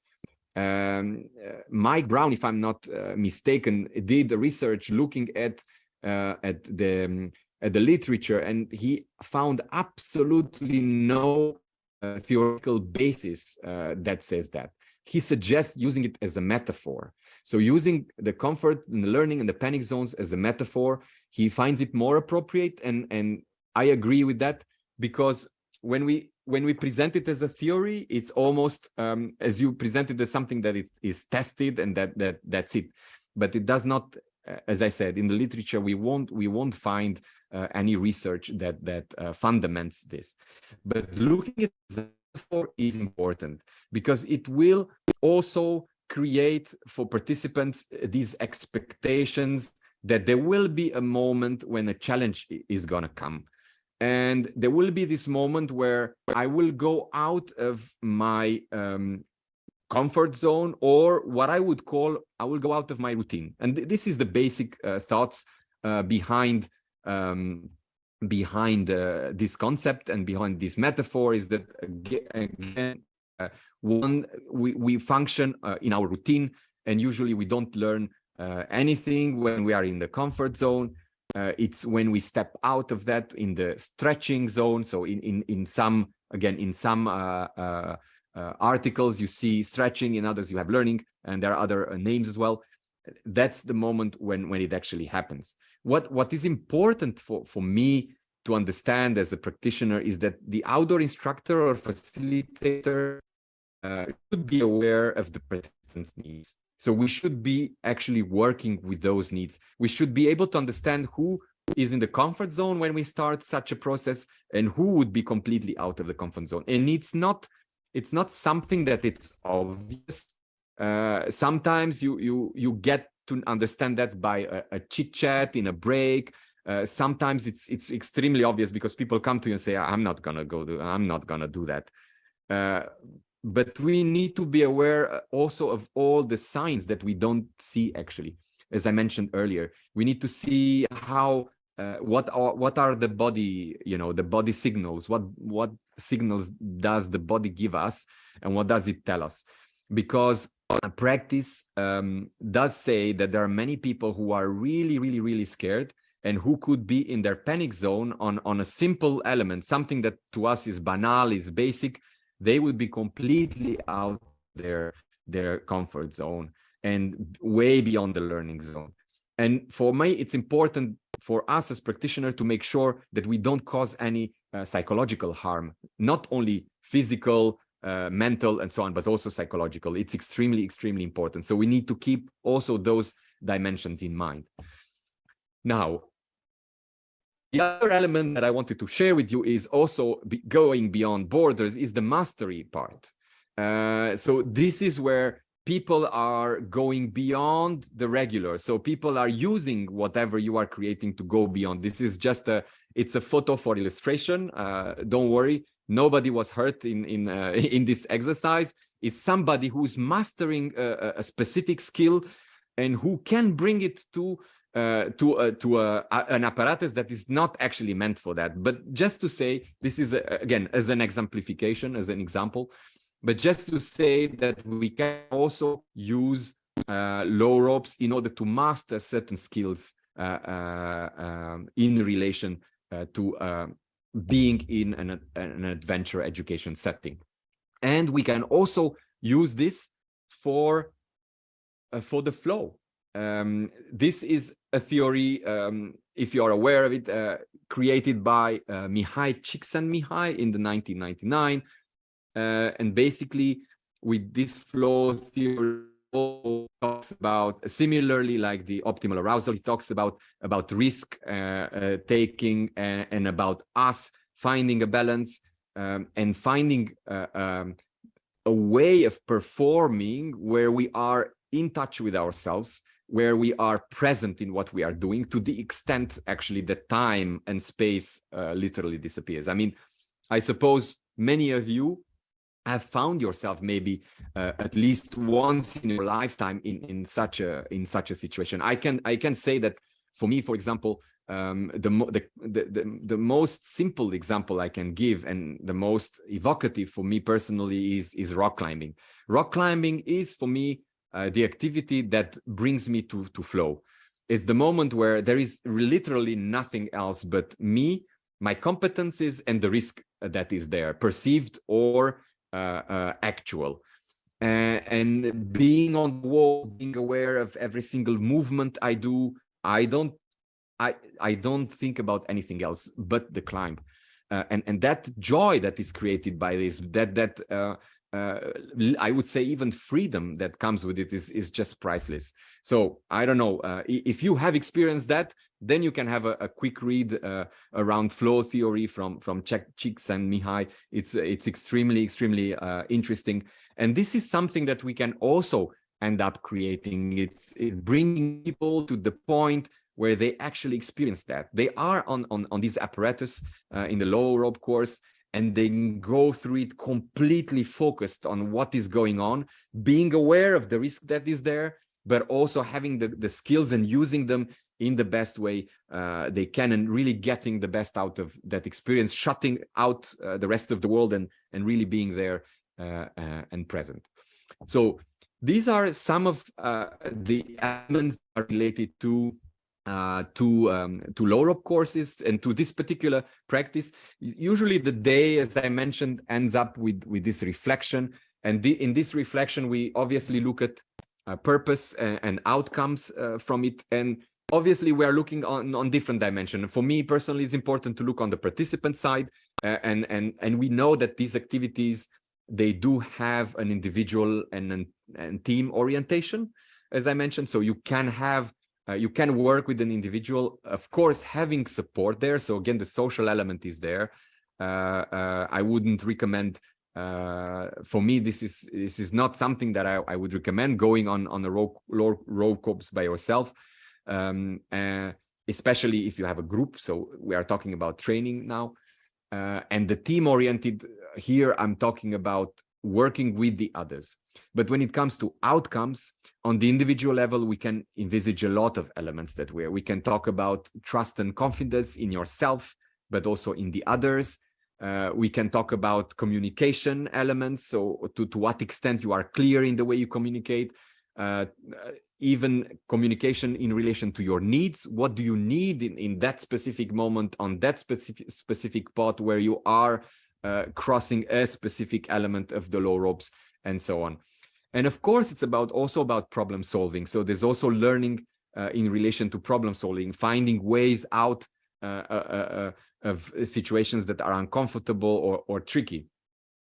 Um, uh, Mike Brown, if I'm not uh, mistaken, did research looking at uh, at the um, at the literature, and he found absolutely no theoretical basis that says that. He suggests using it as a metaphor. So using the comfort and the learning and the panic zones as a metaphor, he finds it more appropriate and and I agree with that because when we when we present it as a theory, it's almost um, as you present it as something that it is tested and that that that's it. But it does not, uh, as I said, in the literature we won't we won't find uh, any research that that uh, fundaments this. But looking at for is important because it will also create for participants uh, these expectations that there will be a moment when a challenge is going to come and there will be this moment where I will go out of my um, comfort zone or what I would call I will go out of my routine. And th this is the basic uh, thoughts uh, behind um, behind uh, this concept and behind this metaphor is that again uh, one we we function uh, in our routine and usually we don't learn uh, anything when we are in the comfort zone uh, it's when we step out of that in the stretching zone. So in in in some again in some uh, uh, uh articles you see stretching, in others you have learning, and there are other uh, names as well. That's the moment when when it actually happens. What what is important for for me to understand as a practitioner is that the outdoor instructor or facilitator uh, should be aware of the participant's needs. So we should be actually working with those needs. We should be able to understand who is in the comfort zone when we start such a process and who would be completely out of the comfort zone. And it's not it's not something that it's obvious. Uh, sometimes you you you get to understand that by a, a chit chat in a break. Uh, sometimes it's it's extremely obvious because people come to you and say, "I'm not gonna go do. I'm not gonna do that." Uh, but we need to be aware uh, also of all the signs that we don't see actually. As i mentioned earlier we need to see how uh, what are what are the body you know the body signals what what signals does the body give us and what does it tell us? Because a practice um, does say that there are many people who are really really really scared and who could be in their panic zone on on a simple element something that to us is banal is basic they would be completely out their their comfort zone and way beyond the learning zone. And for me it's important for us as practitioners to make sure that we don't cause any uh, psychological harm not only physical uh, mental and so on but also psychological. It's extremely extremely important. So we need to keep also those dimensions in mind. Now the other element that I wanted to share with you is also be going beyond borders is the mastery part. Uh, so this is where people are going beyond the regular. So people are using whatever you are creating to go beyond. This is just a, it's a photo for illustration. Uh, don't worry. Nobody was hurt in, in, uh, in this exercise. It's somebody who's mastering a, a specific skill and who can bring it to uh, to uh, to uh, an apparatus that is not actually meant for that. But just to say, this is a, again as an exemplification, as an example, but just to say that we can also use uh, low ropes in order to master certain skills uh, uh, um, in relation uh, to being in an, an adventure education setting. And we can also use this for, for the flow. Um, this is a theory, um, if you are aware of it, uh, created by uh, Mihai Csikszentmihalyi in the 1999. Uh, and basically, with this flow theory, talks about similarly like the optimal arousal he talks about about risk uh, uh, taking and, and, about us finding a balance um, and finding uh, um, a way of performing where we are in touch with ourselves where we are present in what we are doing to the extent actually that time and space uh, literally disappears. I mean i suppose many of you have found yourself maybe uh, at least once in your lifetime in in such a in such a situation. I can i can say that for me for example um, the, the, the the most simple example i can give and the most evocative for me personally is is rock climbing. Rock climbing is for me uh, the activity that brings me to to flow it's the moment where there is literally nothing else but me my competencies and the risk that is there perceived or uh, uh, actual. Uh, and being on the wall, being aware of every single movement I do, I don't, I, I don't think about anything else but the climb. Uh, and and that joy that is created by this that that uh, uh, I would say even freedom that comes with it is is just priceless. So I don't know if you have experienced that, then you can have a, a quick read uh, around flow theory from from Csikszentmihalyi. It's it's extremely extremely uh, interesting, and this is something that we can also end up creating. It's, it's bringing people to the point where they actually experience that. They are on on on this apparatus uh, in the low rope course, and they go through it completely focused on what is going on, being aware of the risk that is there, but also having the, the skills and using them in the best way uh, they can and really getting the best out of that experience, shutting out uh, the rest of the world and, and really being there uh, uh and present. So these are some of uh, the elements are related to uh, to um, to low rope courses and to this particular practice. Usually the day, as I mentioned, ends up with, with this reflection. And the, in this reflection, we obviously look at uh, purpose and, and outcomes uh, from it. And obviously we are looking on on different dimension for me personally it's important to look on the participant side uh, and and and we know that these activities they do have an individual and an and team orientation as i mentioned so you can have uh, you can work with an individual of course having support there so again the social element is there uh, uh i wouldn't recommend uh, for me this is this is not something that i, I would recommend going on on a row row, row course by yourself um, especially if you have a group. So we are talking about training now. And the team oriented here, I'm talking about working with the others. But when it comes to outcomes on the individual level, we can envisage a lot of elements that way. We can talk about trust and confidence in yourself, but also in the others. Uh, we can talk about communication elements. So to, to what extent you are clear in the way you communicate, uh, even communication in relation to your needs. What do you need in, in that specific moment on that specific, specific part where you are uh, crossing a specific element of the low ropes and so on. And of course, it's about also about problem solving. So there's also learning uh, in relation to problem solving, finding ways out uh, uh, uh of situations that are uncomfortable or, or tricky.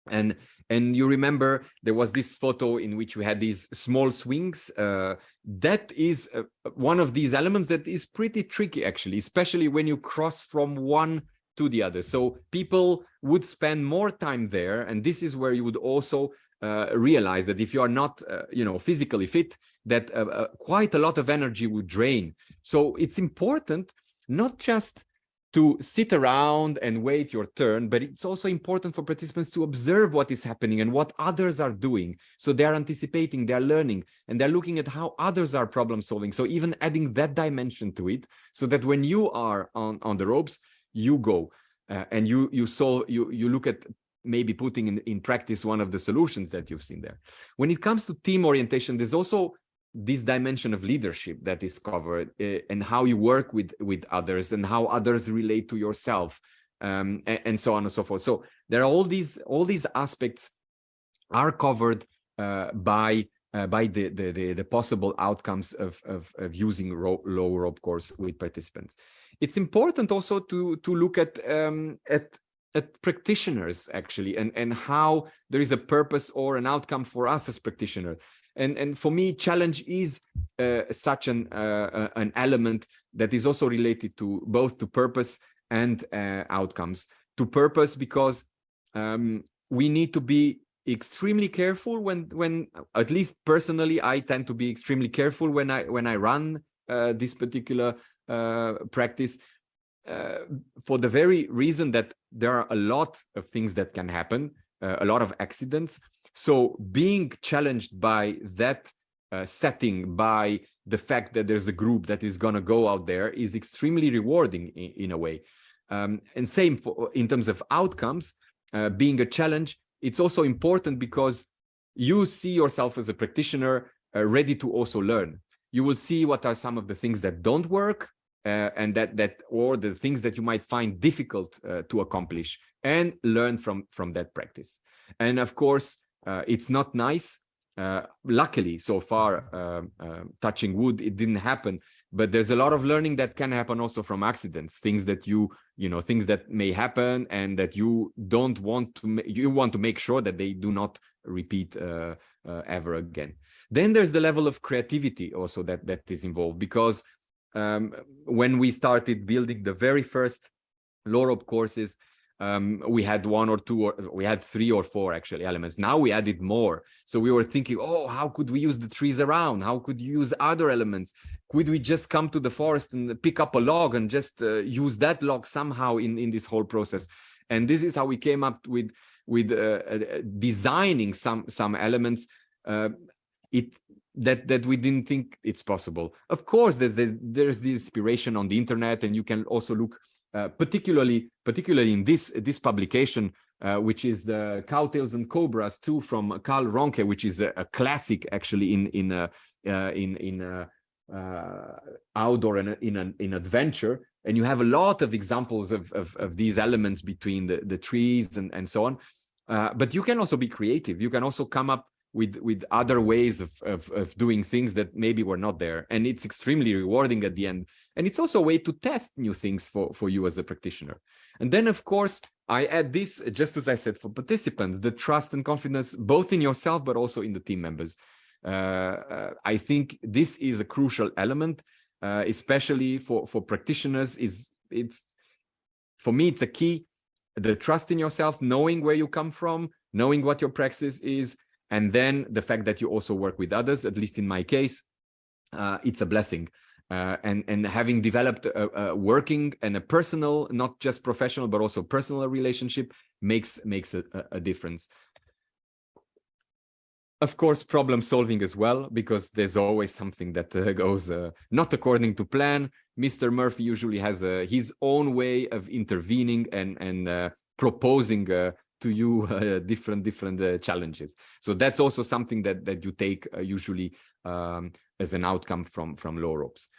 And and you remember there was this photo in which we had these small swings. Uh, that is uh, one of these elements that is pretty tricky, actually, especially when you cross from one to the other. So people would spend more time there. And this is where you would also uh, realize that if you are not, uh, you know, physically fit, that uh, uh, quite a lot of energy would drain. So it's important not just to sit around and wait your turn, but it's also important for participants to observe what is happening and what others are doing. So they're anticipating, they're learning, and they're looking at how others are problem solving. So even adding that dimension to it, so that when you are on, on the ropes, you go uh, and you you saw you you look at maybe putting in, in practice one of the solutions that you've seen there. When it comes to team orientation, there's also this dimension of leadership that is covered uh, and how you work with with others and how others relate to yourself um, and, and, so on and so forth so there are all these all these aspects are covered uh, by uh, by the, the, the the possible outcomes of of, of using ro low rope course with participants it's important also to to look at um, at at practitioners actually and and how there is a purpose or an outcome for us as practitioners. And and for me challenge is uh, such an uh, uh, an element that is also related to both to purpose and uh, outcomes. To purpose because um, we need to be extremely careful when when at least personally i tend to be extremely careful when i when i run uh, this particular uh, for the very reason that there are a lot of things that can happen a lot of accidents so being challenged by that uh, setting, by the fact that there's a group that is going to go out there is extremely rewarding in, in a way. Um, and same for, in terms of outcomes, uh, being a challenge, it's also important because you see yourself as a practitioner uh, ready to also learn. You will see what are some of the things that don't work uh, and that that or the things that you might find difficult uh, to accomplish and learn from from that practice. And of course, uh, it's not nice. Uh, luckily, so far, um, uh, touching wood, it didn't happen. But there's a lot of learning that can happen also from accidents, things that you, you know, things that may happen and that you don't want to, you want to make sure that they do not repeat uh, uh, ever again. Then there's the level of creativity also that that is involved because um, when we started building the very first low rope courses, um, we had one or two, or we had three or four actually elements. Now we added more. So we were thinking, oh, how could we use the trees around? How could you use other elements? Could we just come to the forest and pick up a log and just uh, use that log somehow in, in this whole process? And this is how we came up with with uh, uh, designing some some elements uh, it that that we didn't think it's possible. Of course, there's there's the inspiration on the internet, and you can also look uh, particularly particularly in this this publication, uh, which is the Cowtails and Cobras II from Karl Rohnke, which is a, a classic actually in in uh, in in outdoor and in an in adventure. And you have a lot of examples of of, of these elements between the the trees and and so on. Uh, but you can also be creative. You can also come up with with other ways of, of, of doing things that maybe were not there. And it's extremely rewarding at the end. And it's also a way to test new things for for you as a practitioner. And then of course i add this just as i said for participants the trust and confidence both in yourself but also in the team members. Uh, uh, i think this is a crucial element uh, especially for for practitioners. Is it's for me it's a key the trust in yourself knowing where you come from knowing what your practice is and then the fact that you also work with others, at least in my case, uh, it's a blessing. Uh, and, and having developed a, a, working and a personal, not just professional, but also personal relationship makes, makes a, a difference. Of course, problem solving as well, because there's always something that uh, goes uh, not according to plan. Mr. Murphy usually has uh, his own way of intervening and, and uh, proposing to you uh, different different uh, challenges. So that's also something that that you take uh, usually um, as an outcome from from low ropes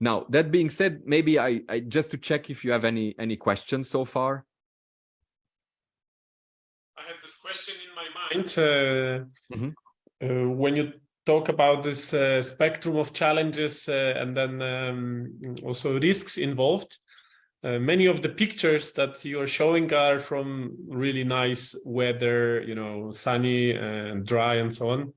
now that being said maybe I, I just to check if you have any any questions so far. I had this question in my mind mm -hmm. when you talk about this uh, spectrum of challenges uh, and then um, also risks involved uh, many of the pictures that you're showing are from really nice weather, you know, sunny and dry and so on.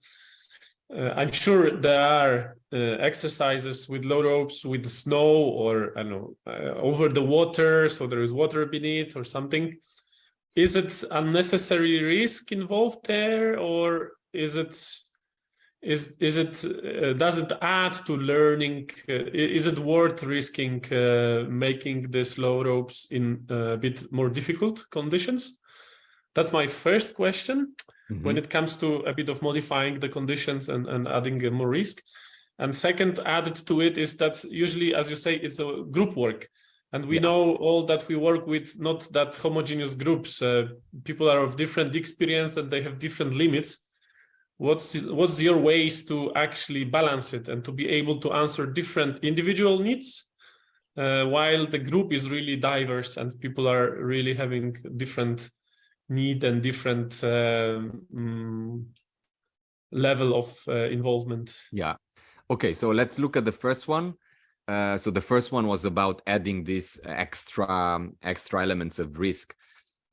Uh, I'm sure there are uh, exercises with low ropes with snow or I don't know uh, over the water, so there is water beneath or something. Is it unnecessary risk involved there, or is it is is it uh, does it add to learning uh, is it worth risking uh, making the slow ropes in a bit more difficult conditions? That's my first question. Mm -hmm. when it comes to a bit of modifying the conditions and, and adding more risk. And second added to it is that usually as you say it's a group work. And we yeah. know all that we work with not that homogeneous groups. Uh, people are of different experience and they have different limits what's what's your ways to actually balance it and to be able to answer different individual needs uh, while the group is really diverse and people are really having different need and different um, level of uh, involvement? Yeah. Okay so let's look at the first one. Uh, so the first one was about adding these extra extra elements of risk.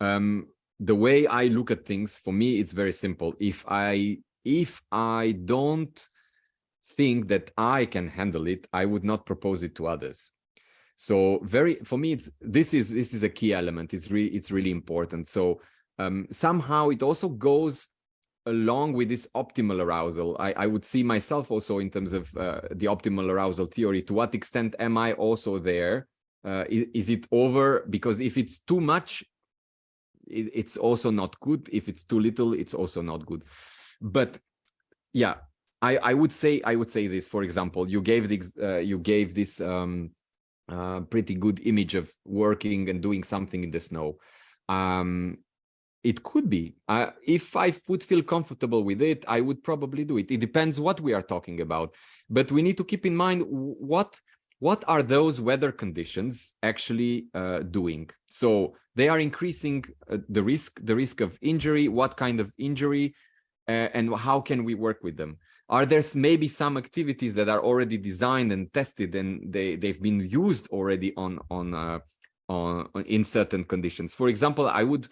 Um, the way i look at things for me it's very simple. If i if i don't think that i can handle it i would not propose it to others. So very for me it's this is this is a key element. It's really it's really important. So um, somehow it also goes along with this optimal arousal. I, I would see myself also in terms of uh, the optimal arousal theory. To what extent am i also there? Uh, is, is it over? Because if it's too much it, it's also not good. If it's too little it's also not good but yeah i i would say i would say this for example you gave this uh, you gave this um uh, pretty good image of working and doing something in the snow. Um it could be. Uh, if i would feel comfortable with it i would probably do it. It depends what we are talking about. But we need to keep in mind what what are those weather conditions actually uh, doing? So they are increasing uh, the risk the risk of injury. What kind of injury and how can we work with them? Are there maybe some activities that are already designed and tested and they they've been used already on on uh, on in certain conditions? For example i would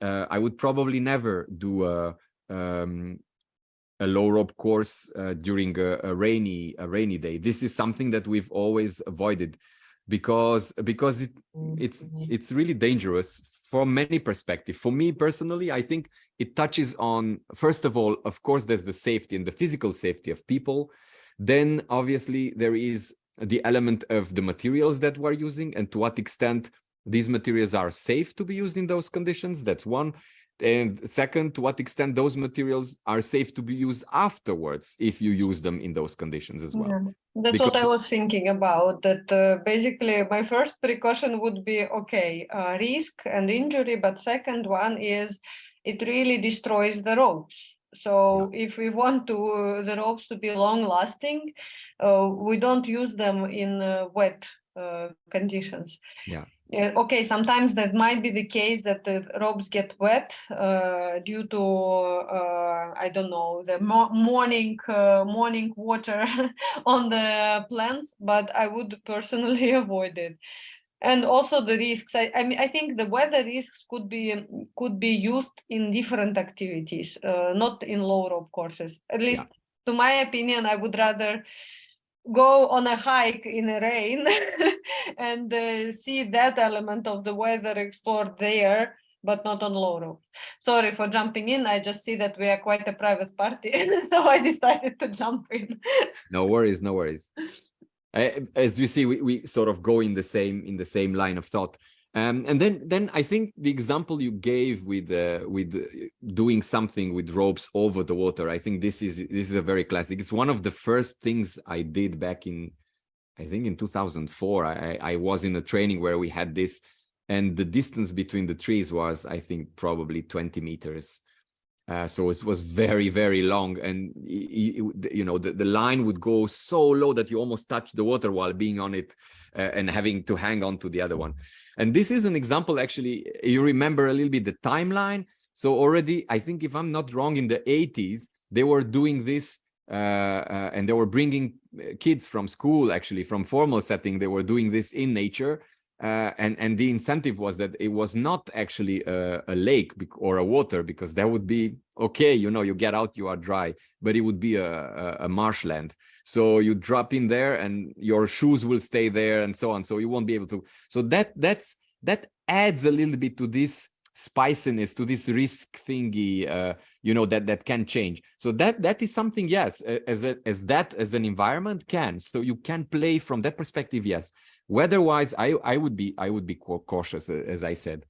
uh, i would probably never do a um, a low rope course uh, during a, a, rainy a rainy day. This is something that we've always avoided because because it it's mm-hmm. it's really dangerous from many perspectives for me personally i think it touches on, first of all, of course, there's the safety and the physical safety of people. Then obviously there is the element of the materials that we're using and to what extent these materials are safe to be used in those conditions. That's one. And second, to what extent those materials are safe to be used afterwards if you use them in those conditions as well. Yeah, that's because... what I was thinking about, that uh, basically my first precaution would be, okay, uh, risk and injury, but second one is it really destroys the ropes. So if we want to uh, the ropes to be long lasting, uh, we don't use them in uh, wet uh, conditions. Yeah. okay, sometimes that might be the case that the ropes get wet uh, due to uh, I don't know the mo morning morning water on the plants, but I would personally avoid it and also the risks. I, I mean i think the weather risks could be could be used in different activities uh, not in low rope courses. At least yeah. to my opinion i would rather go on a hike in the rain and uh, see that element of the weather explored there but not on low rope. Sorry for jumping in. I just see that we are quite a private party so i decided to jump in. No worries no worries as we see, we, we sort of go in the same in the same line of thought. Um, and then, then I think the example you gave with uh, with doing something with ropes over the water, I think this is this is a very classic. It's one of the first things I did back in, I think in 2004. I, I was in a training where we had this, and the distance between the trees was, I think, probably 20 meters. Uh, so it was very, very long. And, you know, the, the line would go so low that you almost touch the water while being on it uh, and having to hang on to the other one. And this is an example, actually, you remember a little bit the timeline. So already, I think if I'm not wrong, in the 80s, they were doing this uh, uh, and they were bringing uh, kids from school, actually, from formal setting. They were doing this in nature uh, and and the incentive was that it was not actually a, a, lake or a water because that would be okay you know you get out you are dry but it would be a, a, marshland. So you drop in there and your shoes will stay there and so on. So you won't be able to so that that's that adds a little bit to this spiciness to this risk thingy uh, you know that that can change. So that that is something yes as a, as that as an environment can. So you can play from that perspective yes Weather-wise, I I would be I would be cautious, as I said.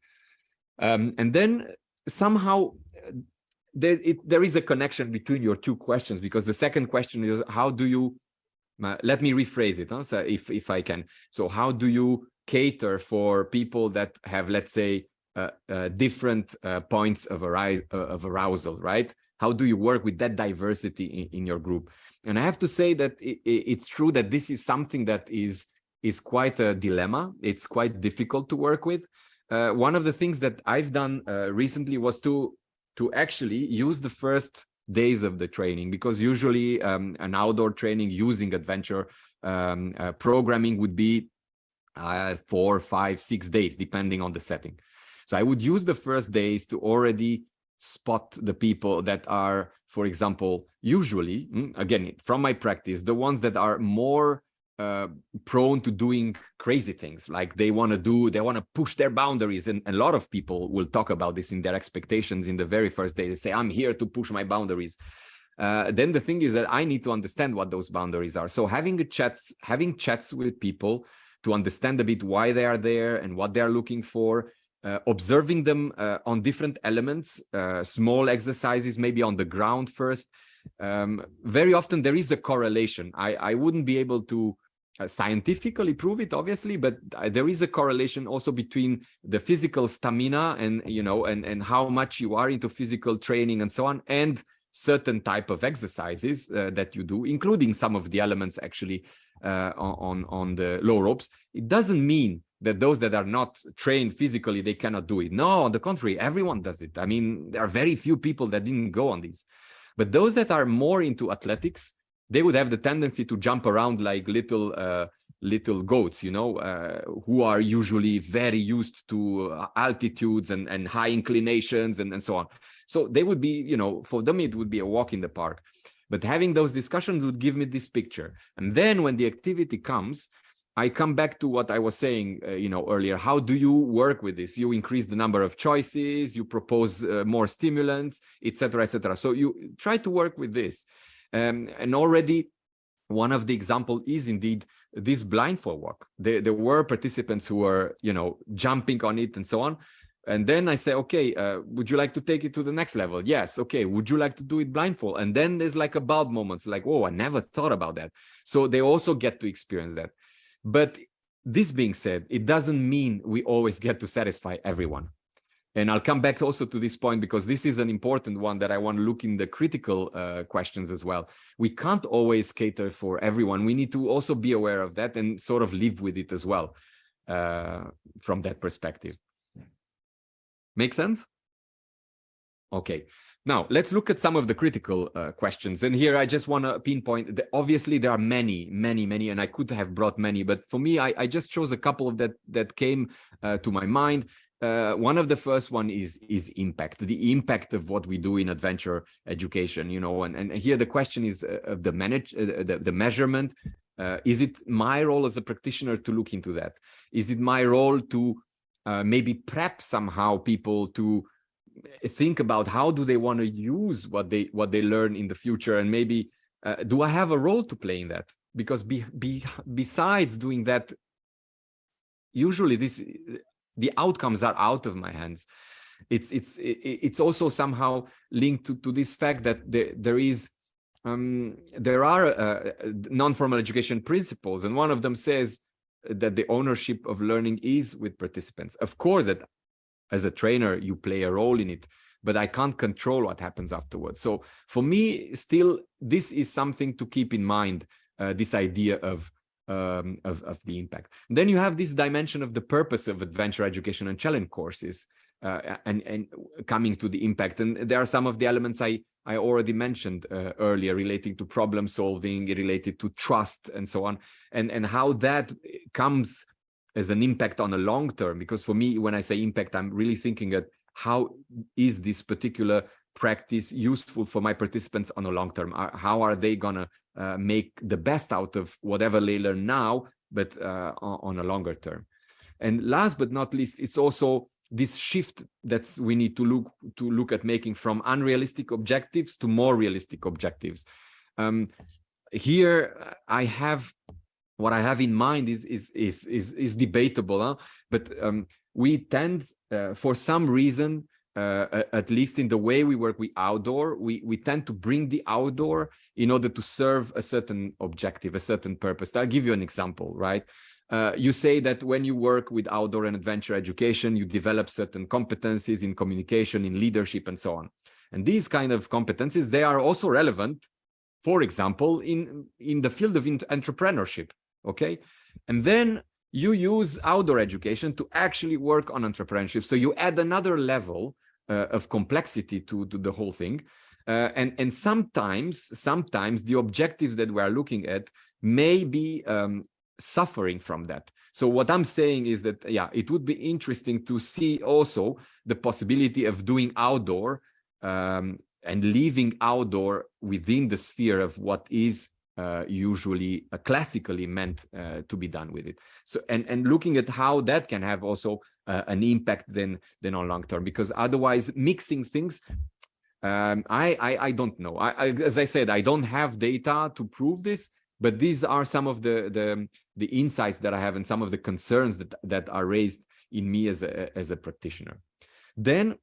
Um, and then somehow uh, there it, there is a connection between your two questions because the second question is how do you uh, let me rephrase it huh? so if if I can. So how do you cater for people that have let's say uh, uh, different uh, points of, arou uh, of arousal, right? how do you work with that diversity in, in your group? And I have to say that it, it's true that this is something that is is quite a dilemma. It's quite difficult to work with. Uh, one of the things that I've done uh, recently was to to actually use the first days of the training because usually um, an outdoor training using adventure um, uh, programming would be uh, four, five, six days, depending on the setting. So I would use the first days to already spot the people that are, for example, usually, mm, again, from my practice, the ones that are more uh, prone to doing crazy things. Like they want to do they want to push their boundaries and a lot of people will talk about this in their expectations in the very first day. They say i'm here to push my boundaries. Uh, then the thing is that i need to understand what those boundaries are. So having a chats having chats with people to understand a bit why they are there and what they are looking for uh, observing them uh, on different elements uh, small exercises maybe on the ground first um, very often there is a correlation. I i wouldn't be able to scientifically prove it obviously but uh, there is a correlation also between the physical stamina and you know and and how much you are into physical training and so on and certain type of exercises uh, that you do including some of the elements actually uh, on on the low ropes. It doesn't mean that those that are not trained physically they cannot do it. No on the contrary everyone does it. I mean there are very few people that didn't go on these. But those that are more into athletics they would have the tendency to jump around like little uh, little goats, you know, uh, who are usually very used to uh, altitudes and, and high inclinations and, and so on. So they would be, you know, for them, it would be a walk in the park. But having those discussions would give me this picture. And then when the activity comes, I come back to what I was saying, uh, you know, earlier. How do you work with this? You increase the number of choices, you propose uh, more stimulants, etc., etc. So you try to work with this. Um, and already one of the example is indeed this blindfold walk. There, there were participants who were, you know, jumping on it and so on. And then I say, okay, uh, would you like to take it to the next level? Yes. Okay. Would you like to do it blindfold? And then there's like about moments like, oh, I never thought about that. So they also get to experience that. But this being said, it doesn't mean we always get to satisfy everyone. And I'll come back also to this point because this is an important one that I want to look in the critical uh, questions as well. We can't always cater for everyone. We need to also be aware of that and sort of live with it as well uh, from that perspective. Make sense? Okay, now let's look at some of the critical uh, questions. And here I just want to pinpoint that obviously there are many, many, many, and I could have brought many, but for me, I, I just chose a couple of that that came uh, to my mind uh, one of the first one is is impact the impact of what we do in adventure education you know and, and here the question is uh, of the manage uh, the, the measurement. Uh, is it my role as a practitioner to look into that? Is it my role to uh, maybe prep somehow people to think about how do they want to use what they what they learn in the future? And maybe uh, do i have a role to play in that? Because be, be, besides doing that usually this the outcomes are out of my hands. It's it's it's also somehow linked to, to this fact that there, there is um, there are uh, non-formal education principles and one of them says that the ownership of learning is with participants. Of course that as a trainer you play a role in it but i can't control what happens afterwards. So for me still this is something to keep in mind uh, this idea of um, of, of the impact. And then you have this dimension of the purpose of adventure education and challenge courses uh, and, and coming to the impact. And there are some of the elements I, I already mentioned uh, earlier relating to problem solving, related to trust and so on, and, and how that comes as an impact on a long term. Because for me, when I say impact, I'm really thinking at how is this particular practice useful for my participants on a long term? How are they gonna uh, make the best out of whatever they learn now, but uh, on a longer term? And last but not least, it's also this shift that we need to look to look at making from unrealistic objectives to more realistic objectives. Um, here, I have what I have in mind is is is is, is debatable, huh? but um, we tend, uh, for some reason, uh, at least in the way we work with outdoor, we, we tend to bring the outdoor in order to serve a certain objective, a certain purpose. I'll give you an example, right? Uh, you say that when you work with outdoor and adventure education, you develop certain competencies in communication, in leadership, and so on. And these kind of competencies, they are also relevant, for example, in, in the field of entrepreneurship, okay? And then you use outdoor education to actually work on entrepreneurship. So you add another level of complexity to, to the whole thing. Uh, and, and sometimes, sometimes the objectives that we are looking at may be um, suffering from that. So what I'm saying is that, yeah, it would be interesting to see also the possibility of doing outdoor um, and leaving outdoor within the sphere of what is uh, usually uh, classically meant uh, to be done with it. So and and looking at how that can have also uh, an impact than then on long term because otherwise mixing things um, I, I, I don't know. I, I, as I said, I don't have data to prove this, but these are some of the the the insights that I have and some of the concerns that that are raised in me as a as a practitioner. Then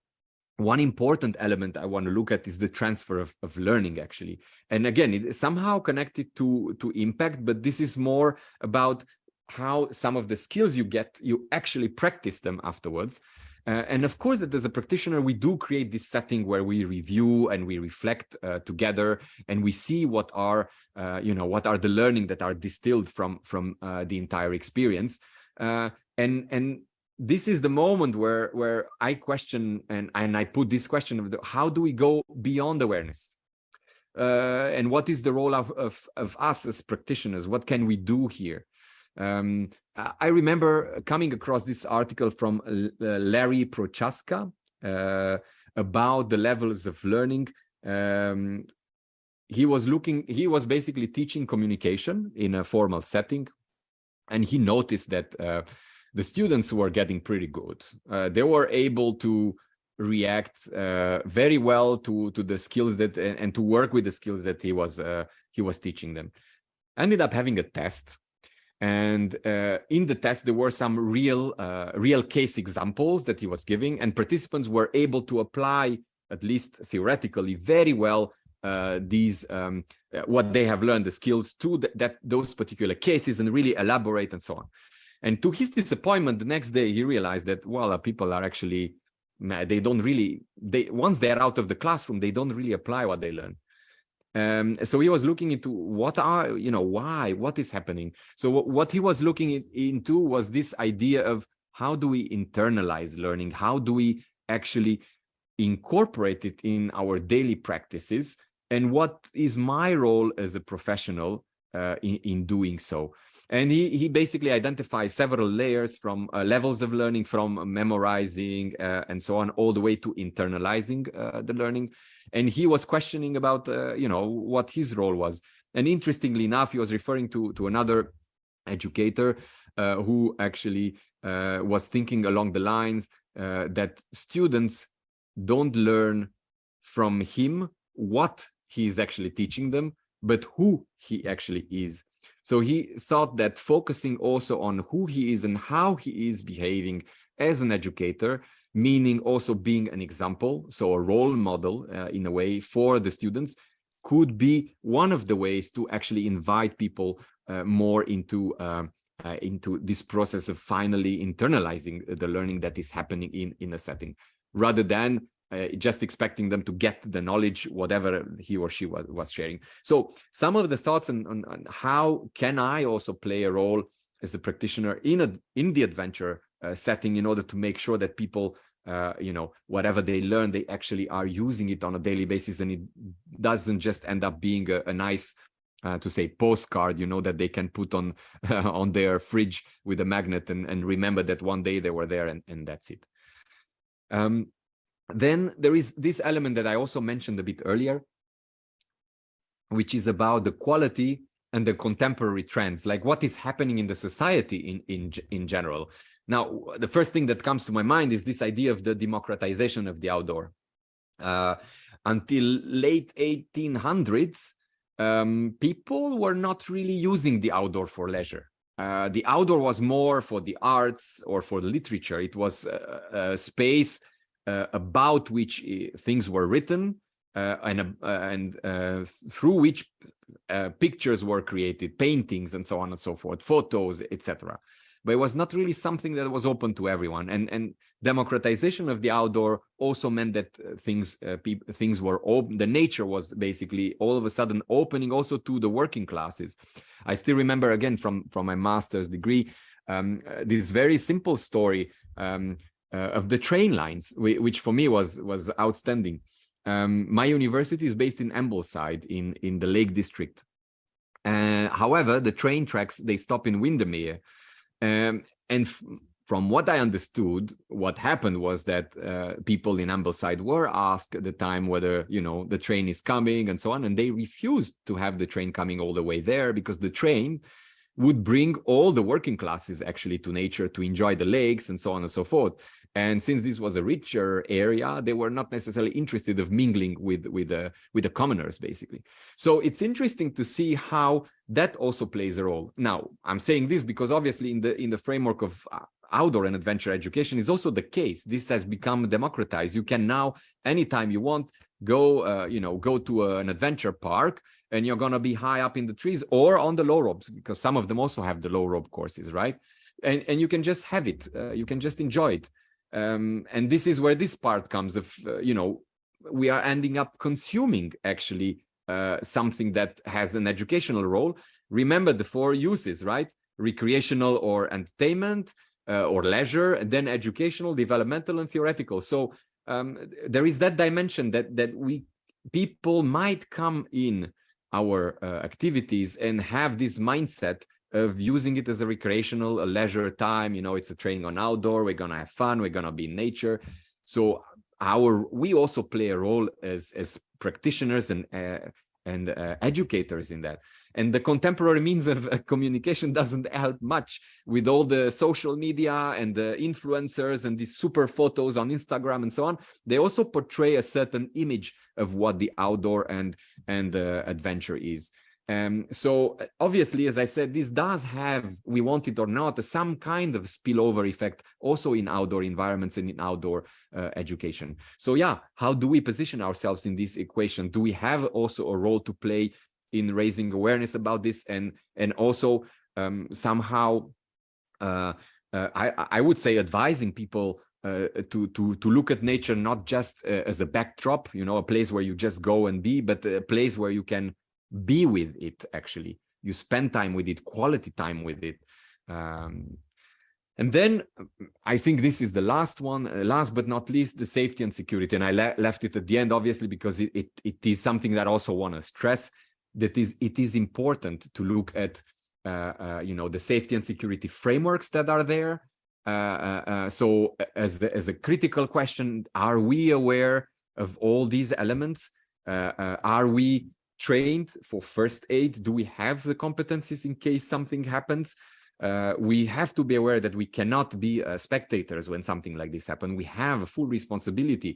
one important element I want to look at is the transfer of, of learning actually. And again, it's somehow connected to, to impact, but this is more about how some of the skills you get, you actually practice them afterwards. Uh, and of course, that as a practitioner, we do create this setting where we review and we reflect uh, together, and we see what are, uh, you know, what are the learning that are distilled from from uh, the entire experience. Uh, and and this is the moment where where I question and and I put this question of the, how do we go beyond awareness, uh, and what is the role of, of of us as practitioners? What can we do here? Um, I remember coming across this article from uh, Larry Prochaska uh, about the levels of learning. Um, he was looking, he was basically teaching communication in a formal setting. And he noticed that uh, the students were getting pretty good. Uh, they were able to react uh, very well to to the skills that and to work with the skills that he was uh, he was teaching them. Ended up having a test and uh, in the test, there were some real, uh, real case examples that he was giving, and participants were able to apply, at least theoretically, very well uh, these um, uh, what they have learned, the skills to th that those particular cases, and really elaborate and so on. And to his disappointment, the next day he realized that well, people are actually they don't really they once they're out of the classroom, they don't really apply what they learn. Um, so he was looking into what are, you know, why, what is happening. So what he was looking into was this idea of how do we internalize learning? How do we actually incorporate it in our daily practices? And what is my role as a professional uh, in, in doing so? And he, he basically identifies several layers from uh, levels of learning, from memorizing uh, and so on, all the way to internalizing uh, the learning. And he was questioning about uh, you know what his role was. And interestingly enough he was referring to to another educator uh, who actually uh, was thinking along the lines that students don't learn from him what he is actually teaching them but who he actually is so he thought that focusing also on who he is and how he is behaving as an educator meaning also being an example, so a role model uh, in a way for the students, could be one of the ways to actually invite people uh, more into uh, uh into this process of finally internalizing the learning that is happening in in a setting, rather than uh, just expecting them to get the knowledge, whatever he or she was, was sharing. So some of the thoughts on, on, on how can I also play a role as a practitioner in a in the adventure uh, setting in order to make sure that people uh, you know, whatever they learn, they actually are using it on a daily basis and it doesn't just end up being a, a nice, uh, to say postcard, you know, that they can put on uh, on their fridge with a magnet and, and remember that one day they were there and, and that's it. Um, then there is this element that I also mentioned a bit earlier, which is about the quality and the contemporary trends, like what is happening in the society in, in, in general. Now, the first thing that comes to my mind is this idea of the democratization of the outdoor. Uh, until late 1800s, um, people were not really using the outdoor for leisure. Uh, the outdoor was more for the arts or for the literature. It was a, space about which uh, things were written uh, and, uh, and through which pictures were created, paintings and so on and so forth, photos, etc. but it was not really something that was open to everyone. And and democratization of the outdoor also meant that uh, things uh, things were open. The nature was basically all of a sudden opening also to the working classes. I still remember again from from my master's degree um, uh, this very simple story um, uh, of the train lines, which for me was was outstanding. Um, my university is based in Ambleside in in the Lake District. Uh, however, the train tracks they stop in Windermere, um, and from what I understood, what happened was that uh, people in Ambleside were asked at the time whether, you know, the train is coming and so on, and they refused to have the train coming all the way there because the train would bring all the working classes actually to nature to enjoy the lakes and so on and so forth. And since this was a richer area, they were not necessarily interested of mingling with with the with the commoners, basically. So it's interesting to see how that also plays a role. Now, I'm saying this because obviously in the in the framework of uh, outdoor and adventure education is also the case. This has become democratized. You can now, anytime you want, go, uh, you know, go to an adventure park and you're going to be high up in the trees or on the low ropes because some of them also have the low rope courses, right? And, and you can just have it. Uh, you can just enjoy it. Um, and this is where this part comes of, uh, you know, we are ending up consuming actually uh, something that has an educational role. Remember the four uses, right? Recreational or entertainment, uh, or leisure, and then educational, developmental, and therapeutic. So um, there is that dimension that that we people might come in our uh, activities and have this mindset of using it as a recreational, a leisure time. You know, it's a training on outdoor. We're gonna have fun. We're gonna be in nature. So our we also play a role as as practitioners and uh, and uh, educators in that. And the contemporary means of uh, communication doesn't help much with all the social media and the influencers and these super photos on Instagram and so on. They also portray a certain image of what the outdoor and, and uh, adventure is. Um, so uh, obviously, as I said, this does have, we want it or not, some kind of spillover effect also in outdoor environments and in outdoor uh, education. So yeah, how do we position ourselves in this equation? Do we have also a role to play in raising awareness about this and and also um, somehow uh, uh, I, I would say advising people uh, to to to look at nature not just uh, as a backdrop, you know, a place where you just go and be, but a place where you can be with it. Actually, you spend time with it, quality time with it. Um, and then I think this is the last one, uh, last but not least, the safety and security. And I le left it at the end, obviously, because it, it, it is something that I also want to stress that is it is important to look at uh, uh, you know the safety and security frameworks that are there uh, uh, uh so as the, as a critical question are we aware of all these elements are we trained for first aid do we have the competencies in case something happens we have to be aware that we cannot be spectators when something like this happens we have a full responsibility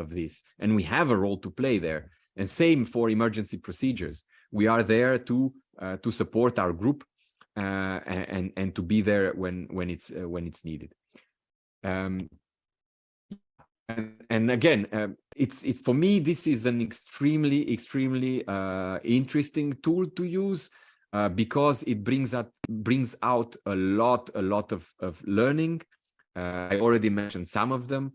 of this and we have a role to play there and same for emergency procedures. We are there to uh, to support our group uh, and and to be there when when it's uh, when it's needed. Um, and, and again, uh, it's it's for me this is an extremely extremely uh, interesting tool to use uh, because it brings out brings out a lot a lot of of learning. I already mentioned some of them.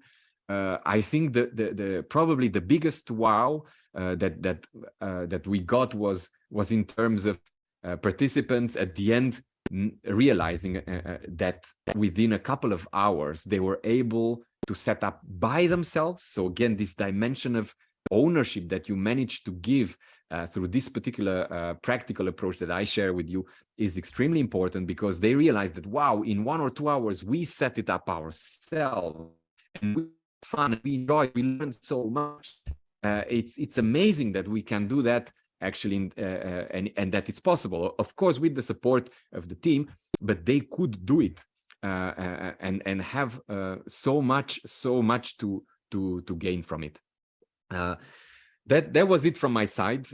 I think the, the the probably the biggest wow uh, that that uh, that we got was was in terms of uh, participants at the end realizing that within a couple of hours they were able to set up by themselves. So again, this dimension of ownership that you manage to give uh, through this particular uh, practical approach that I share with you is extremely important because they realize that, wow, in one or two hours, we set it up ourselves and we fun, we enjoy, we learn so much. Uh, it's it's amazing that we can do that actually uh, uh, and and that it's possible. Of course with the support of the team but they could do it Uh, uh, uh, and and have uh, so much so much to to to gain from it that that was it from my side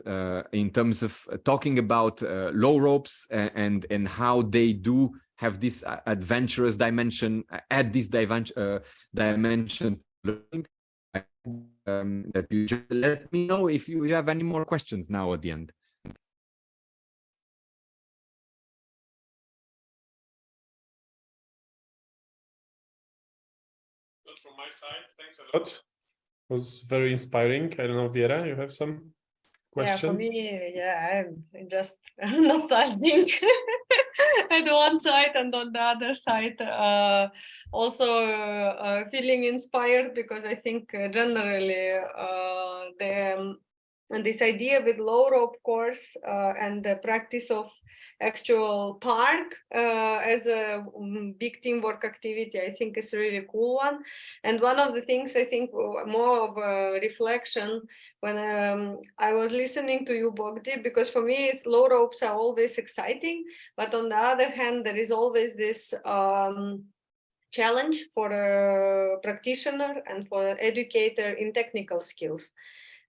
in terms of talking about low ropes and and how they do have this adventurous dimension add this dimension learning um, that you just let me know if you have any more questions now at the end. From my side. Thanks a lot. It was very inspiring. I don't know, Viera, you have some question? Yeah, for me, yeah, I'm just nostalgic at one side and on the other side, uh, also uh, feeling inspired because I think uh, generally uh, the um, and this idea with low rope course uh, and the practice of actual park uh, as a um, big teamwork activity, I think is a really cool one. And one of the things I think more of a reflection when um, I was listening to you, Bogdi, because for me, it's low ropes are always exciting. But on the other hand, there is always this um, challenge for a practitioner and for an educator in technical skills.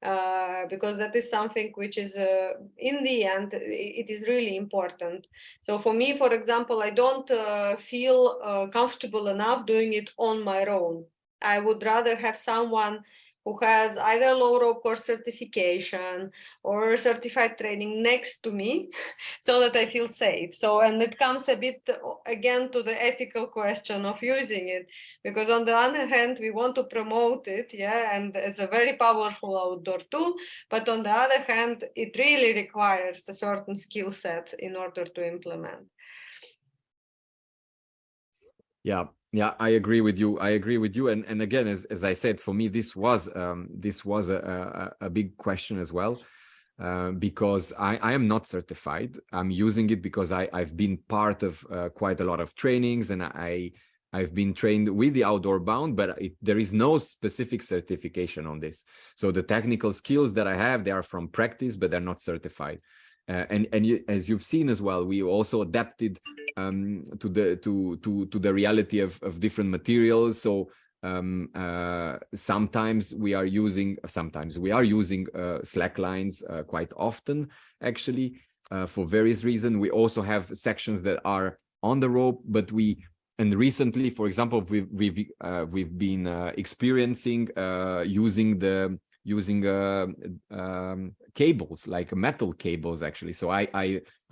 Uh, because that is something which is uh, in the end it is really important. So for me for example i don't uh, feel uh, comfortable enough doing it on my own. I would rather have someone who has either low rope course certification or certified training next to me so that I feel safe. So, and it comes a bit again to the ethical question of using it, because on the other hand, we want to promote it, yeah, and it's a very powerful outdoor tool, but on the other hand, it really requires a certain skill set in order to implement. Yeah, yeah, I agree with you. I agree with you. And and again, as as I said, for me, this was um, this was a, a, a big question as well, uh, because I I am not certified. I'm using it because I I've been part of uh, quite a lot of trainings, and I I've been trained with the Outward Bound, but it, there is no specific certification on this. So the technical skills that I have, they are from practice, but they're not certified. Uh, and and you, as you've seen as well, we also adapted um, to the to to to the reality of of different materials. So um, uh, sometimes we are using sometimes we are using uh, slack lines uh, quite often actually uh, for various reasons. We also have sections that are on the rope, but we and recently, for example, we've we've uh, we've been experiencing using the using uh, um, cables like metal cables actually. So I, I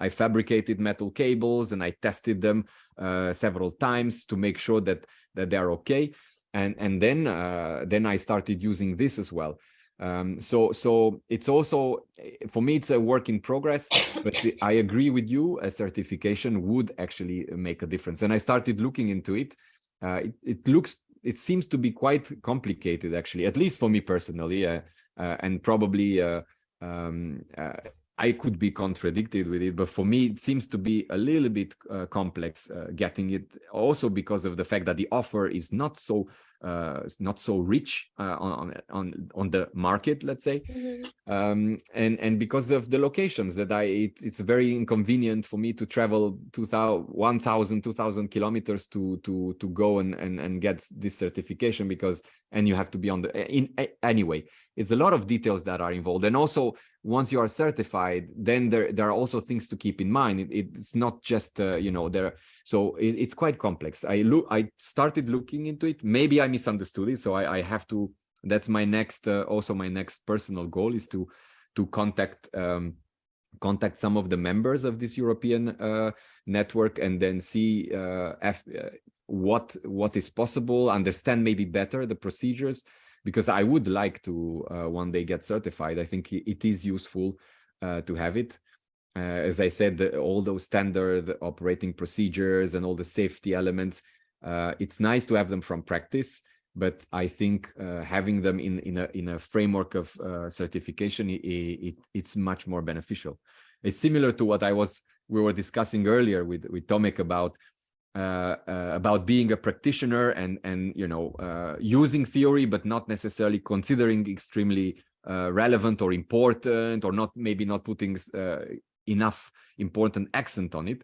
i fabricated metal cables and i tested them uh, several times to make sure that that they're okay. And and then uh, then i started using this as well. Um, so so it's also for me it's a work in progress but i agree with you a certification would actually make a difference. And i started looking into it. Uh, it, it looks it seems to be quite complicated actually at least for me personally uh, uh, and probably uh, um, uh, I could be contradicted with it, but for me, it seems to be a little bit uh, complex getting it also because of the fact that the offer is not so uh, not so rich uh, on on on the market, let's say, mm -hmm. um, and and because of the locations that I it, it's very inconvenient for me to travel 2,000, 1,000, 2,000 kilometers to to to go and and and get this certification because and you have to be on the in anyway it's a lot of details that are involved. And also once you are certified then there there are also things to keep in mind. It, it's not just uh, you know there so it, it's quite complex i look i started looking into it maybe i misunderstood it so i, I have to that's my next uh, also my next personal goal is to to contact um, contact some of the members of this European uh, network and then see uh, uh, what what is possible, understand maybe better the procedures, because I would like to uh, one day get certified. I think it is useful uh, to have it. Uh, as I said, the, all those standard operating procedures and all the safety elements, it's nice to have them from practice, but I think uh, having them in in a in a framework of uh, certification it, it, it's much more beneficial. It's similar to what I was we were discussing earlier with with Tomek about uh, uh about being a practitioner and and you know uh, using theory but not necessarily considering extremely uh, relevant or important or not maybe not putting enough important accent on it.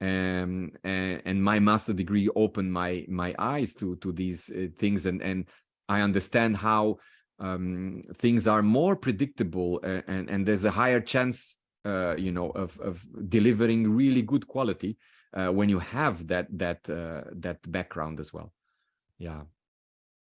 Um, and, and, my master degree opened my my eyes to to these uh, things and and I understand how um, things are more predictable and, and, and there's a higher chance uh, you know of of delivering really good quality uh, when you have that that uh, that background as well. Yeah